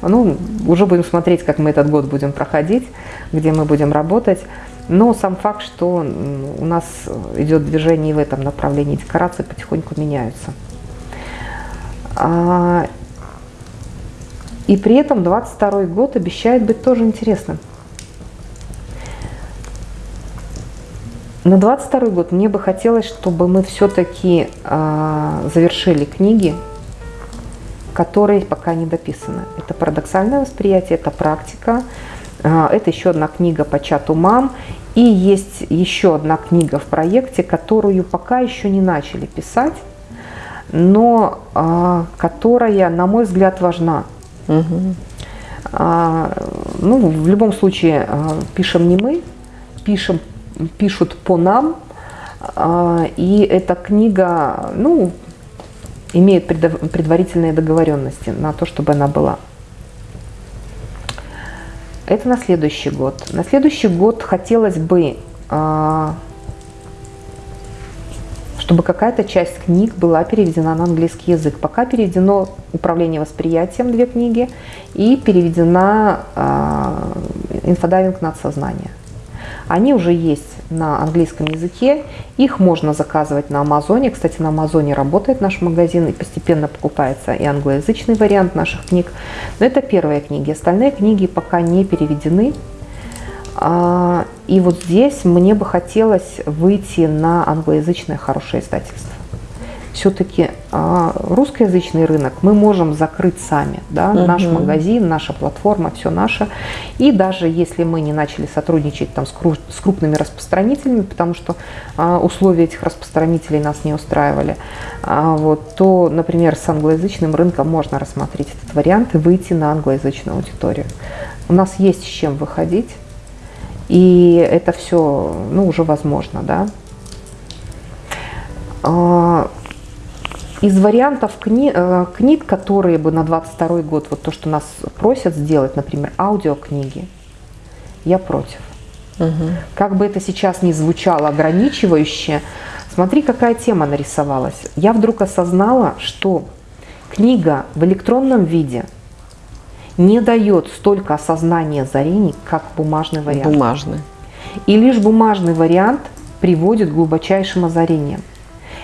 Ну, уже будем смотреть, как мы этот год будем проходить, где мы будем работать. Но сам факт, что у нас идет движение и в этом направлении, декорации потихоньку меняются. И при этом 22 год обещает быть тоже интересным. На 22 год мне бы хотелось, чтобы мы все-таки э, а, завершили книги, которые пока не дописаны. Это парадоксальное восприятие, это практика, э, это еще одна книга по чату мам, и есть еще одна книга в проекте, которую пока еще не начали писать, но э, которая, на мой взгляд, важна. Угу. А, ну, в любом случае, а, пишем не мы, пишем пишут по нам, а, и эта книга, ну, имеет предварительные договоренности на то, чтобы она была. Это на следующий год. На следующий год хотелось бы, а, чтобы какая-то часть книг была переведена на английский язык. Пока переведено «Управление восприятием» две книги и переведена а, «Инфодайвинг над сознанием». Они уже есть на английском языке, их можно заказывать на Амазоне. Кстати, на Амазоне работает наш магазин и постепенно покупается и англоязычный вариант наших книг. Но это первые книги. Остальные книги пока не переведены. А, и вот здесь мне бы хотелось выйти на англоязычное хорошее издательство все-таки а, русскоязычный рынок мы можем закрыть сами. Да? Угу. Наш магазин, наша платформа, все наше. И даже если мы не начали сотрудничать там, с, кру с крупными распространителями, потому что а, условия этих распространителей нас не устраивали, а, вот, то, например, с англоязычным рынком можно рассмотреть этот вариант и выйти на англоязычную аудиторию. У нас есть с чем выходить, и это все ну, уже возможно. Да? Из вариантов кни, э, книг, которые бы на 22 год, вот то, что нас просят сделать, например, аудиокниги, я против. Угу. Как бы это сейчас ни звучало ограничивающе, смотри, какая тема нарисовалась. Я вдруг осознала, что книга в электронном виде не дает столько осознания озарений, как бумажный вариант. Бумажный. И лишь бумажный вариант приводит к глубочайшим озарениям.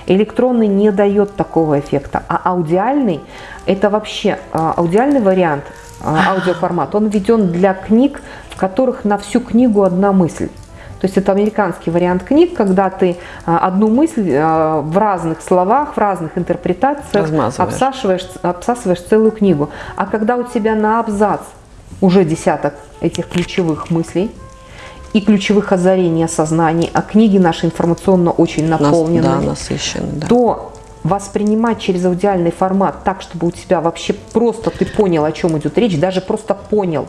Электронный не дает такого эффекта, а аудиальный – это вообще а, аудиальный вариант, а, аудиоформат, он введен для книг, в которых на всю книгу одна мысль. То есть это американский вариант книг, когда ты а, одну мысль в разных словах, в разных интерпретациях обсасываешь, обсасываешь целую книгу. А когда у тебя на абзац уже десяток этих ключевых мыслей, и ключевых озарений, осознаний, а книги наши информационно очень наполнены, да, насыщены, да. то воспринимать через аудиальный формат так, чтобы у тебя вообще просто ты понял, о чем идет речь, даже просто понял,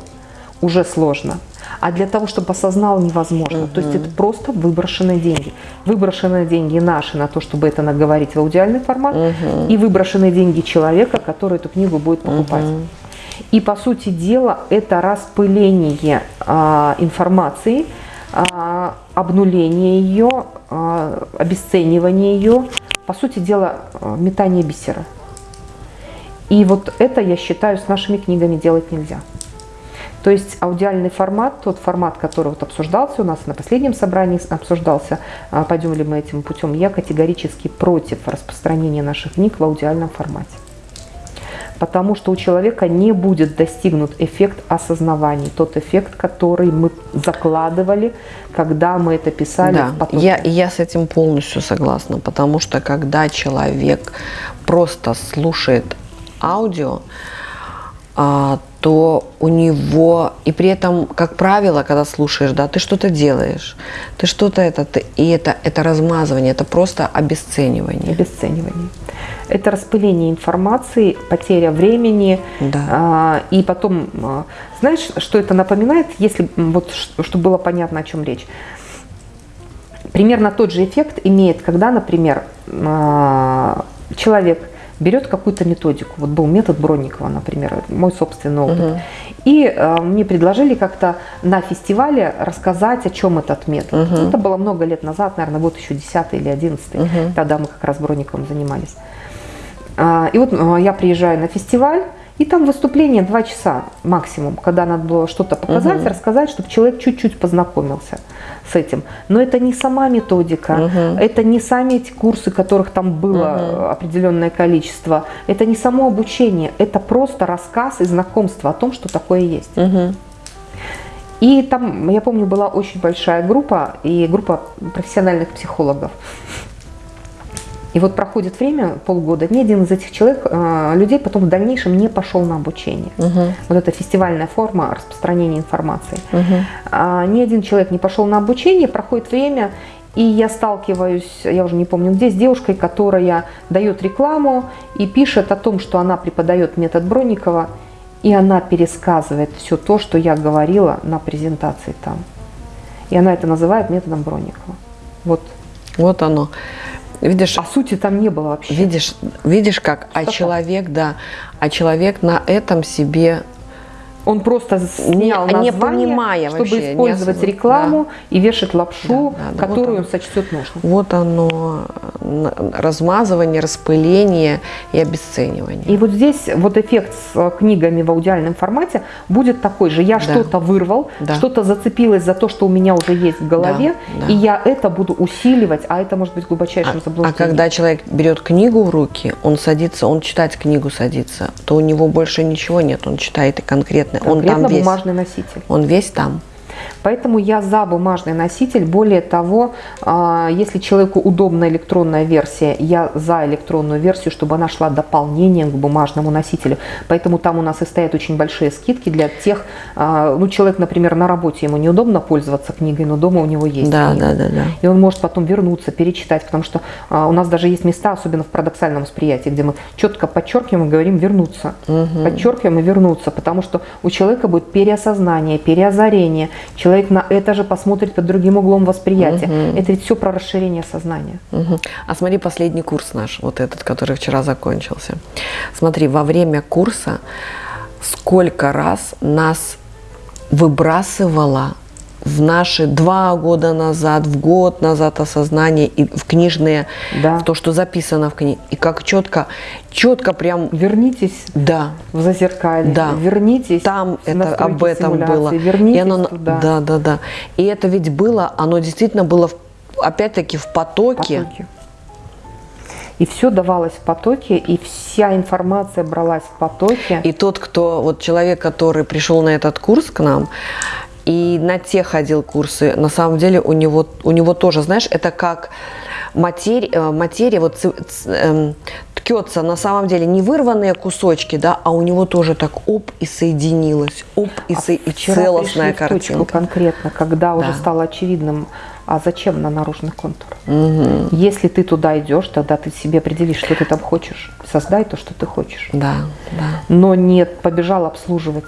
уже сложно. А для того, чтобы осознал, невозможно. Угу. То есть это просто выброшенные деньги. Выброшенные деньги наши на то, чтобы это наговорить в аудиальный формат, угу. и выброшенные деньги человека, который эту книгу будет покупать. Угу. И по сути дела это распыление а, информации, а, обнуление ее, а, обесценивание ее, по сути дела а, метание бисера. И вот это, я считаю, с нашими книгами делать нельзя. То есть аудиальный формат, тот формат, который вот обсуждался у нас на последнем собрании, обсуждался, а, пойдем ли мы этим путем, я категорически против распространения наших книг в аудиальном формате. потому что у человека не будет достигнут эффект осознавания, тот эффект, который мы закладывали, когда мы это писали Да, я, я с этим полностью согласна, потому что когда человек просто слушает аудио, то у него, и при этом, как правило, когда слушаешь, да, ты что-то делаешь, ты что-то это, ты- и это, это размазывание, это просто обесценивание. обесценивание. Это распыление информации, потеря времени. Да. а, и потом, а, знаешь, что это напоминает, если вот, чтобы было понятно, о чем речь. Примерно тот же эффект имеет, когда, например, а, человек берет какую-то методику. Вот был метод Бронникова, например, мой собственный опыт. И а, мне предложили как-то на фестивале рассказать, о чем этот метод. Это было много лет назад, наверное, год еще 10 или 11. Тогда мы как раз Бронниковым занимались. А, И вот а, я приезжаю на фестиваль, и там выступление два часа максимум, когда надо было что-то показать, рассказать, чтобы человек чуть-чуть познакомился с этим. Но это не сама методика, это не сами эти курсы, которых там было э, определенное количество, это не само обучение, это просто рассказ и знакомство о том, что такое есть. Мгм. И там, я помню, была очень большая группа, и группа профессиональных психологов. И вот проходит время, полгода, ни один из этих человек, э, людей потом в дальнейшем не пошел на обучение. Вот эта фестивальная форма распространения информации. А, ни один человек не пошел на обучение, проходит время, и я сталкиваюсь, я уже не помню где, с девушкой, которая дает рекламу и пишет о том, что она преподает метод Бронникова, и она пересказывает все то, что я говорила на презентации там. И она это называет методом Бронникова. Вот. Вот оно. Видишь, А сути там не было вообще. Видишь, видишь как, а человек, да, а человек на этом себе Он просто снял Не- не название, понимая чтобы вообще, не использовать рекламу и вешать лапшу, Да, да, да, которую вот он сочтет нужным. вот оно размазывание, распыление и обесценивание. И вот здесь вот эффект с э, книгами в аудиальном формате будет такой же. Я Да. что-то вырвал, Да. что-то зацепилось за то, что у меня уже есть в голове, Да, да. и я это буду усиливать, а это может быть глубочайшим А, а заблуждением. когда человек берет книгу в руки, он садится, он читать книгу садится, то у него больше ничего нет, он читает и конкретно, он там весь, бумажный носитель. он весь там. Поэтому я за бумажный носитель. Более того, а, если человеку удобна электронная версия, я за электронную версию, чтобы она шла дополнением к бумажному носителю. Поэтому там у нас и стоят очень большие скидки для тех, а, ну человек, например, на работе ему неудобно пользоваться книгой, но дома у него есть Да, книга. да, да, да. И он может потом вернуться, перечитать, потому что а, у нас даже есть места, особенно в парадоксальном восприятии, где мы четко подчеркиваем и говорим вернуться. Подчеркиваем и вернуться, потому что у человека будет переосознание, переозарение. Человек на это же посмотрит под другим углом восприятия. Это ведь все про расширение сознания. Мгм. А смотри последний курс наш, вот этот, который вчера закончился. Смотри, во время курса сколько раз нас выбрасывало в наши два года назад, в год назад осознание и в книжные, Да. в то, что записано в книге. И как четко, четко прям, Вернитесь да, в зазеркалье, Да. вернитесь там это об этом было. вернитесь и оно, туда. да, да, да. И это ведь было, оно действительно было опять-таки в потоке. потоке. И все давалось в потоке, и вся информация бралась в потоке. И тот, кто, вот человек, который пришел на этот курс к нам, и на те ходил курсы, на самом деле у него, у него тоже, знаешь, это как материя, э, материя вот ц- ц- эм, ткется на самом деле не вырванные кусочки, да, а у него тоже так оп и соединилось, оп и, со- и А целостная картинка. конкретно, когда уже Да. стало очевидным, а зачем на наружный контур? Если ты туда идешь, тогда ты себе определишь, что ты там хочешь. Создай то, что ты хочешь. Да, да, Но не побежал обслуживать,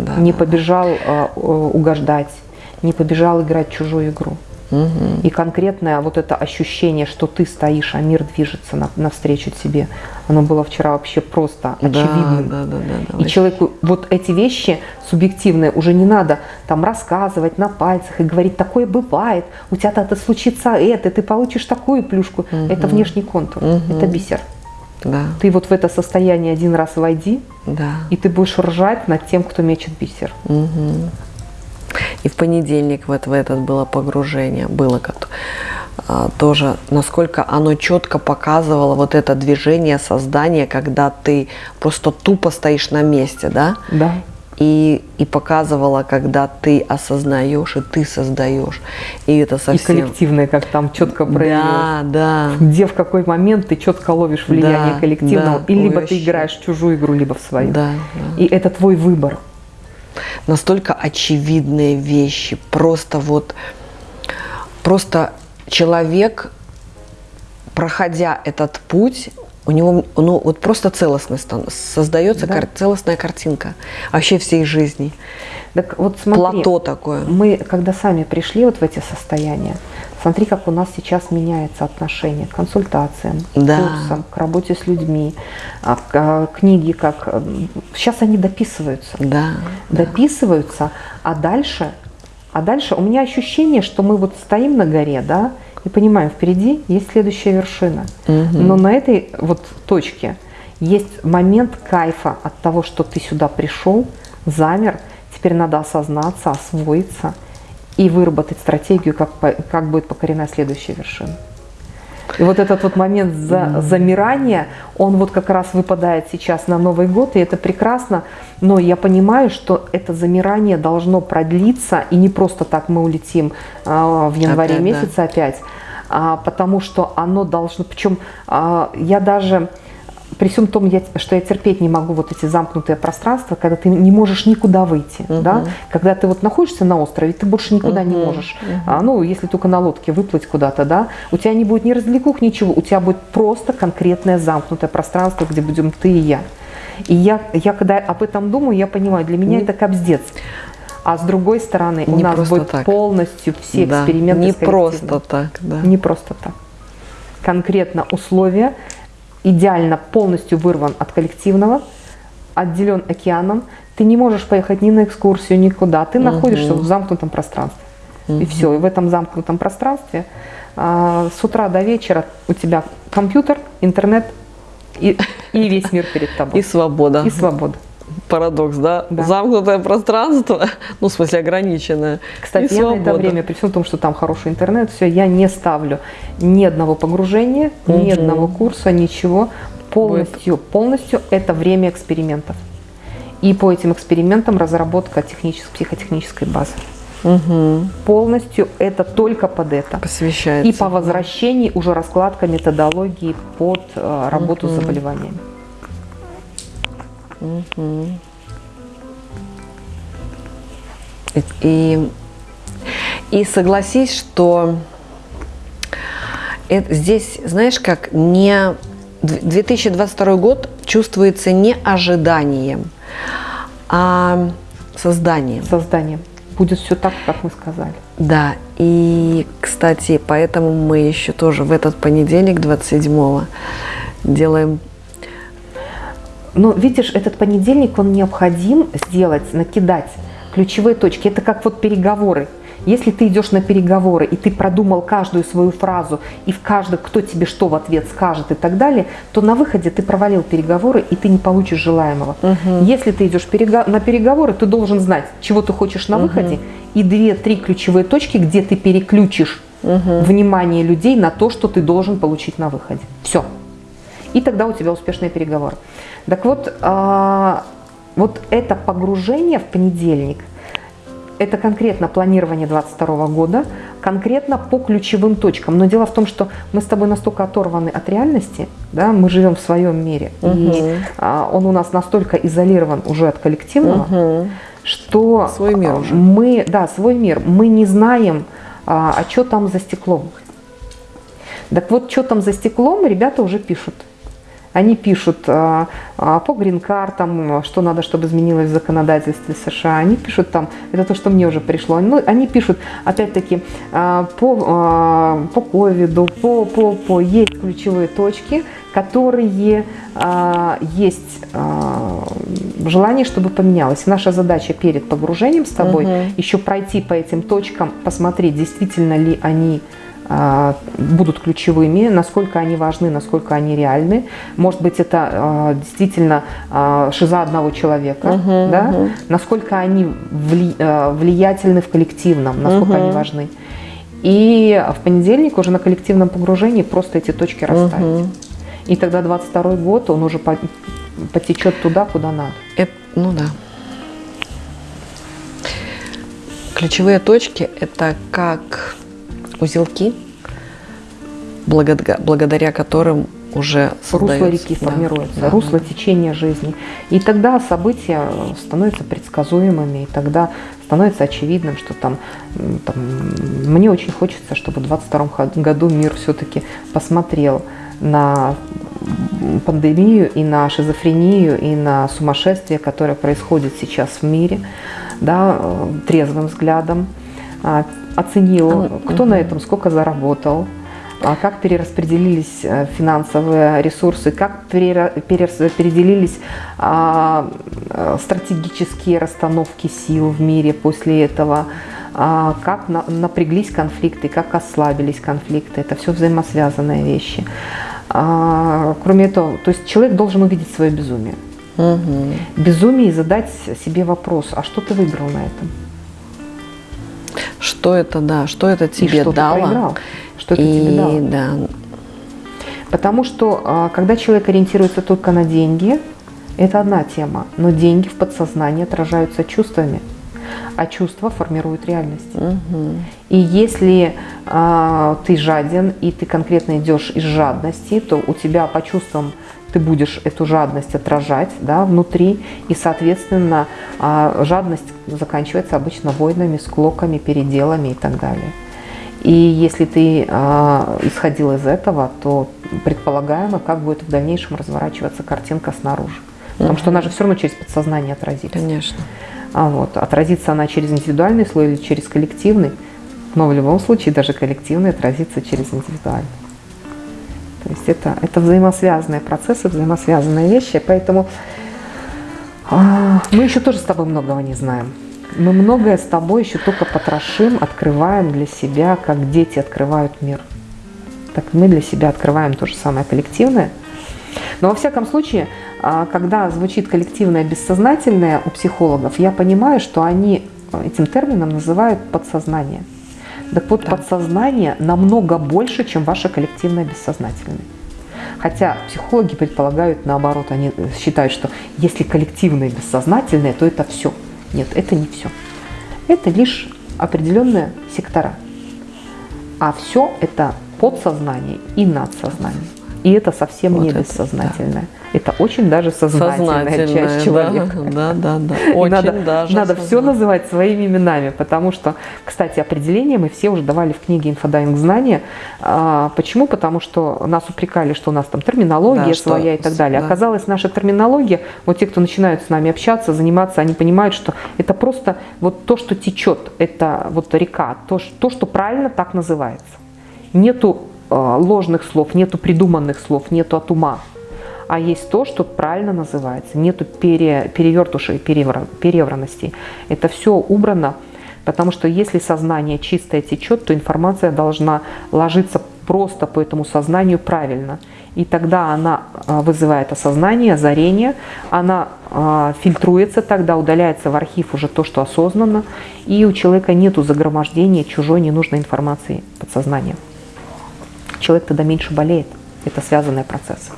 да. не побежал э, э, угождать, не побежал играть чужую игру. И конкретное вот это ощущение, что ты стоишь, а мир движется на- навстречу тебе, оно было вчера вообще просто Да, очевидным. да, да, да, да, И человеку вот эти вещи субъективные уже не надо там рассказывать на пальцах и говорить, такое бывает, у тебя это случится это, ты получишь такую плюшку. Это внешний контур, это бисер. Да, Ты вот в это состояние один раз войди, да. и ты будешь ржать над тем, кто мечет бисер. И в понедельник вот в этот было погружение, было как а, тоже, насколько оно четко показывало вот это движение создания, когда ты просто тупо стоишь на месте, да? Да. И, и показывала, когда ты осознаешь и ты создаешь. И это совсем... И коллективное, как там четко проявилось. Да, да. Где в какой момент ты четко ловишь влияние Да, коллективного. да, и либо ты играешь в чужую игру, либо в свою. Да, да. И это твой выбор. настолько очевидные вещи. Просто вот, просто человек, проходя этот путь, у него ну, вот просто целостность создается Да. кар- целостная картинка вообще всей жизни. Так вот смотри, Плато такое. мы когда сами пришли вот в эти состояния, смотри, как у нас сейчас меняется отношение к консультациям, к Да. курсам, к работе с людьми, а, к, а, книги, как сейчас они дописываются. Да. дописываются, а дальше, а дальше у меня ощущение, что мы вот стоим на горе, да, и понимаем, впереди есть следующая вершина. Мгм. Но на этой вот точке есть момент кайфа от того, что ты сюда пришел, замер, теперь надо осознаться, освоиться и выработать стратегию, как, как будет покорена следующая вершина. И вот этот вот момент за- замирания, он вот как раз выпадает сейчас на Новый год, и это прекрасно. Но я понимаю, что это замирание должно продлиться, и не просто так мы улетим а, в январе Опять, да. месяце опять, а, потому что оно должно... Причем а, я даже... При всем том, я- что я терпеть не могу вот эти замкнутые пространства, когда ты не можешь никуда выйти, да? когда ты вот находишься на острове, ты больше никуда не Мгм, можешь. А, ну, если только на лодке выплыть куда-то, да, у тебя не будет ни развлекух, ничего, у тебя будет просто конкретное замкнутое пространство, где будем ты и я. И я, я когда об этом думаю, я понимаю, для меня Не- это кобздец. А с другой стороны, у Не нас будет так. полностью все Да, эксперименты Не просто так, да. Не просто так. Конкретно условия, идеально полностью вырван от коллективного, отделен океаном. Ты не можешь поехать ни на экскурсию, никуда. Ты находишься в замкнутом пространстве. И все. И в этом замкнутом пространстве а, с утра до вечера у тебя компьютер, интернет и, и весь мир перед тобой. И свобода. И свобода. Парадокс, да? Да. Замкнутое пространство, ну, в смысле, ограниченное. Кстати, я на это время, при всем том, что там хороший интернет, все, я не ставлю ни одного погружения, ни Мгм. одного курса, ничего. Полностью, полностью это время экспериментов. И по этим экспериментам разработка технической, психотехнической базы. Мгм. Полностью это только под это. Посвящается. И по возвращении уже раскладка методологии под э, работу с заболеваниями. И, и, согласись, что это, здесь, знаешь, как не д- 2022 год чувствуется не ожиданием, а созданием. Созданием. Будет все так, как мы сказали. Да, и, кстати, поэтому мы еще тоже в этот понедельник, 27-го, делаем Но видишь, этот понедельник, он необходим сделать, накидать ключевые точки. Это как вот переговоры. Если ты идешь на переговоры, и ты продумал каждую свою фразу, и в каждой, кто тебе что в ответ скажет и так далее, то на выходе ты провалил переговоры, и ты не получишь желаемого. Если ты идешь перего- на переговоры, ты должен знать, чего ты хочешь на выходе, и две-три ключевые точки, где ты переключишь внимание людей на то, что ты должен получить на выходе. Все. И тогда у тебя успешные переговоры. Так вот, а, вот это погружение в понедельник, это конкретно планирование 2022 года, конкретно по ключевым точкам. Но дело в том, что мы с тобой настолько оторваны от реальности, да, мы живем в своем мире, и Мгм. а, он у нас настолько изолирован уже от коллективного, Мгм. что Свой мир а, уже. мы, да, свой мир, мы не знаем, а, а что там за стеклом. Так вот, что там за стеклом, ребята уже пишут. Они пишут а, а, по грин-картам, что надо, чтобы изменилось в законодательстве США. Они пишут там, это то, что мне уже пришло. Ну, они пишут, опять-таки, а, по, по ковиду, по, по, по, есть ключевые точки, которые есть желание, чтобы поменялось. Наша задача перед погружением с тобой Мгм. еще пройти по этим точкам, посмотреть, действительно ли они будут ключевыми, насколько они важны, насколько они реальны. Может быть, это а, действительно а, шиза одного человека, Мгм, да? мгм. насколько они а, влиятельны в коллективном, насколько Мгм. они важны. И в понедельник уже на коллективном погружении просто эти точки расставить. Мгм. И тогда 22 год, он уже по- потечет туда, куда надо. Это, ну да. Ключевые точки – это как узелки, благодаря, которым уже русло реки да, формируется, да, русло да. течения жизни. И тогда события становятся предсказуемыми, и тогда становится очевидным, что там, там, мне очень хочется, чтобы в 2022 году мир все-таки посмотрел на пандемию и на шизофрению и на сумасшествие, которое происходит сейчас в мире, да, э, трезвым взглядом, а, оценил, кто на этом сколько заработал, а как перераспределились э, финансовые ресурсы, как перера- перераспределились а, э, стратегические расстановки сил в мире после этого, а, как на- напряглись конфликты, как ослабились конфликты. Это все взаимосвязанные вещи. Кроме этого, то есть человек должен увидеть свое безумие. Мгм. Безумие и задать себе вопрос, а что ты выиграл на этом? Что это, да, что это И тебе что дало? ты проиграл? Что это и тебе дало? да, Потому что а, когда человек ориентируется только на деньги, это одна тема, но деньги в подсознании отражаются чувствами, а чувства формируют реальность. мгм. И если а, ты жаден и ты конкретно идешь из жадности, то у тебя по чувствам ты будешь эту жадность отражать да, внутри, и, соответственно, а, жадность заканчивается обычно войнами, склоками, переделами и так далее. И если ты а, исходил из этого, то предполагаемо, как будет в дальнейшем разворачиваться картинка снаружи. Потому что она же все равно через подсознание отразится. конечно. А вот, отразится она через индивидуальный слой или через коллективный, но в любом случае даже коллективный отразится через индивидуальный. То есть это, это взаимосвязанные процессы, взаимосвязанные вещи, поэтому а, мы еще тоже с тобой многого не знаем. Мы многое с тобой еще только потрошим, открываем для себя, как дети открывают мир. Так мы для себя открываем то же самое коллективное. Но во всяком случае, а, когда звучит коллективное бессознательное у психологов, я понимаю, что они этим термином называют подсознание. Так вот, Да. подсознание намного больше, чем ваше коллективное бессознательное. Хотя психологи предполагают наоборот, они э, считают, что если коллективное бессознательное, то это все. Нет, это не все. Это лишь определенные сектора. А все это подсознание и надсознание. И это совсем Вот не это, бессознательное. Это очень даже сознательная, Сознательное, часть человека. Да, да, да. Очень надо, даже надо все называть своими именами, потому что, кстати, определение мы все уже давали в книге «Инфодайвинг знания». А, почему? Потому что нас упрекали, что у нас там терминология Да, что своя и так далее. да. Оказалось, наша терминология, вот те, кто начинают с нами общаться, заниматься, они понимают, что это просто вот то, что течет, это вот река, то, то что правильно так называется. Нету э, ложных слов, нету придуманных слов, нету от ума а есть то, что правильно называется. Нету пере, перевертушей, перевра- перевранностей. Это все убрано, потому что если сознание чистое течет, то информация должна ложиться просто по этому сознанию правильно. И тогда она а, вызывает осознание, озарение, она а, фильтруется, тогда удаляется в архив уже то, что осознанно, и у человека нету загромождения чужой ненужной информации подсознания. Человек тогда меньше болеет. Это связанные процессы.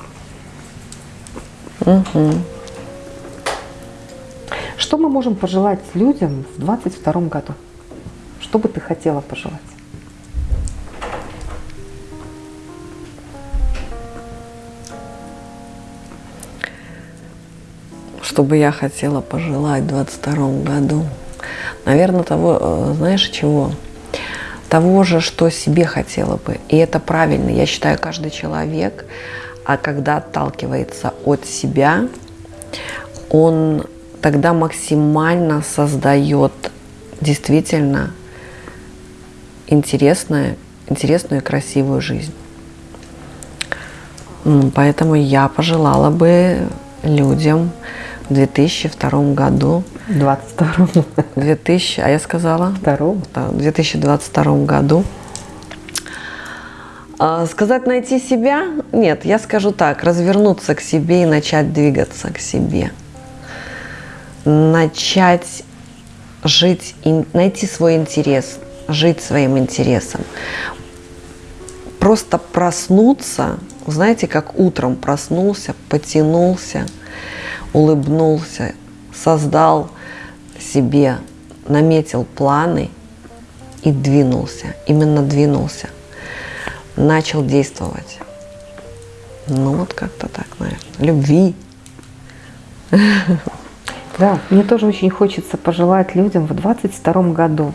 Мгм. Что мы можем пожелать людям в 2022 году? Что бы ты хотела пожелать? Что бы я хотела пожелать в 22 году? Наверное, того, э, знаешь, чего? Того же, что себе хотела бы. И это правильно. Я считаю, каждый человек, а когда отталкивается от себя, он тогда максимально создает действительно интересную, интересную и красивую жизнь. Поэтому я пожелала бы людям в 2002 году, 22 2000, а я сказала, Второго. да, в 2022 году. А, Сказать найти себя? Нет, я скажу так, развернуться к себе и начать двигаться к себе. Начать жить, найти свой интерес, жить своим интересом. Просто проснуться, знаете, как утром проснулся, потянулся, улыбнулся, создал себе, наметил планы и двинулся, именно двинулся, начал действовать. Ну вот как-то так, наверное. Любви. Да, мне тоже очень хочется пожелать людям в 22 году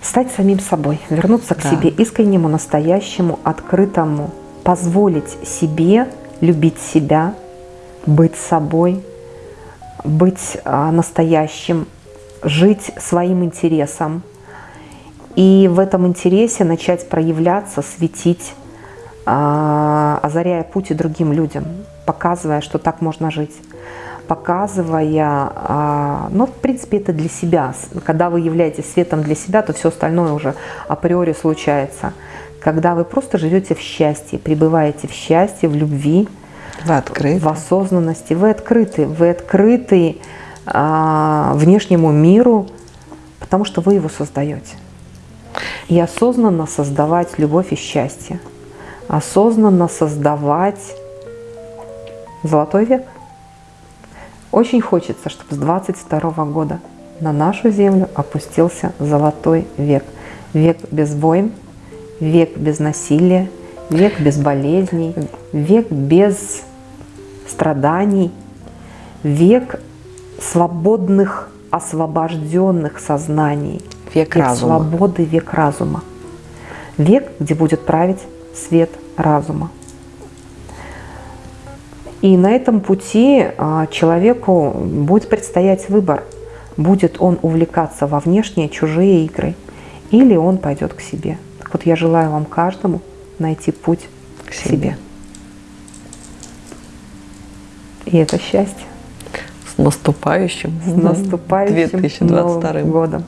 стать самим собой, вернуться к Да. себе искреннему, настоящему, открытому, позволить себе любить себя, быть собой, быть а, настоящим, жить своим интересом. И в этом интересе начать проявляться, светить, а, озаряя путь и другим людям, показывая, что так можно жить показывая, а, ну, в принципе, это для себя. Когда вы являетесь светом для себя, то все остальное уже априори случается. Когда вы просто живете в счастье, пребываете в счастье, в любви, Вы открыты. в осознанности, вы открыты, вы открыты а, внешнему миру, потому что вы его создаете. И осознанно создавать любовь и счастье, осознанно создавать золотой век. Очень хочется, чтобы с 22 года на нашу землю опустился золотой век. Век без войн, век без насилия, век без болезней, век без страданий, век свободных, освобожденных сознаний, Век век разума. свободы, век разума. Век, где будет править свет разума. И на этом пути а, человеку будет предстоять выбор. Будет он увлекаться во внешние чужие игры или он пойдет к себе. Так вот я желаю вам каждому найти путь к К себе. себе. И это счастье. С наступающим. С наступающим 2022 Новым годом.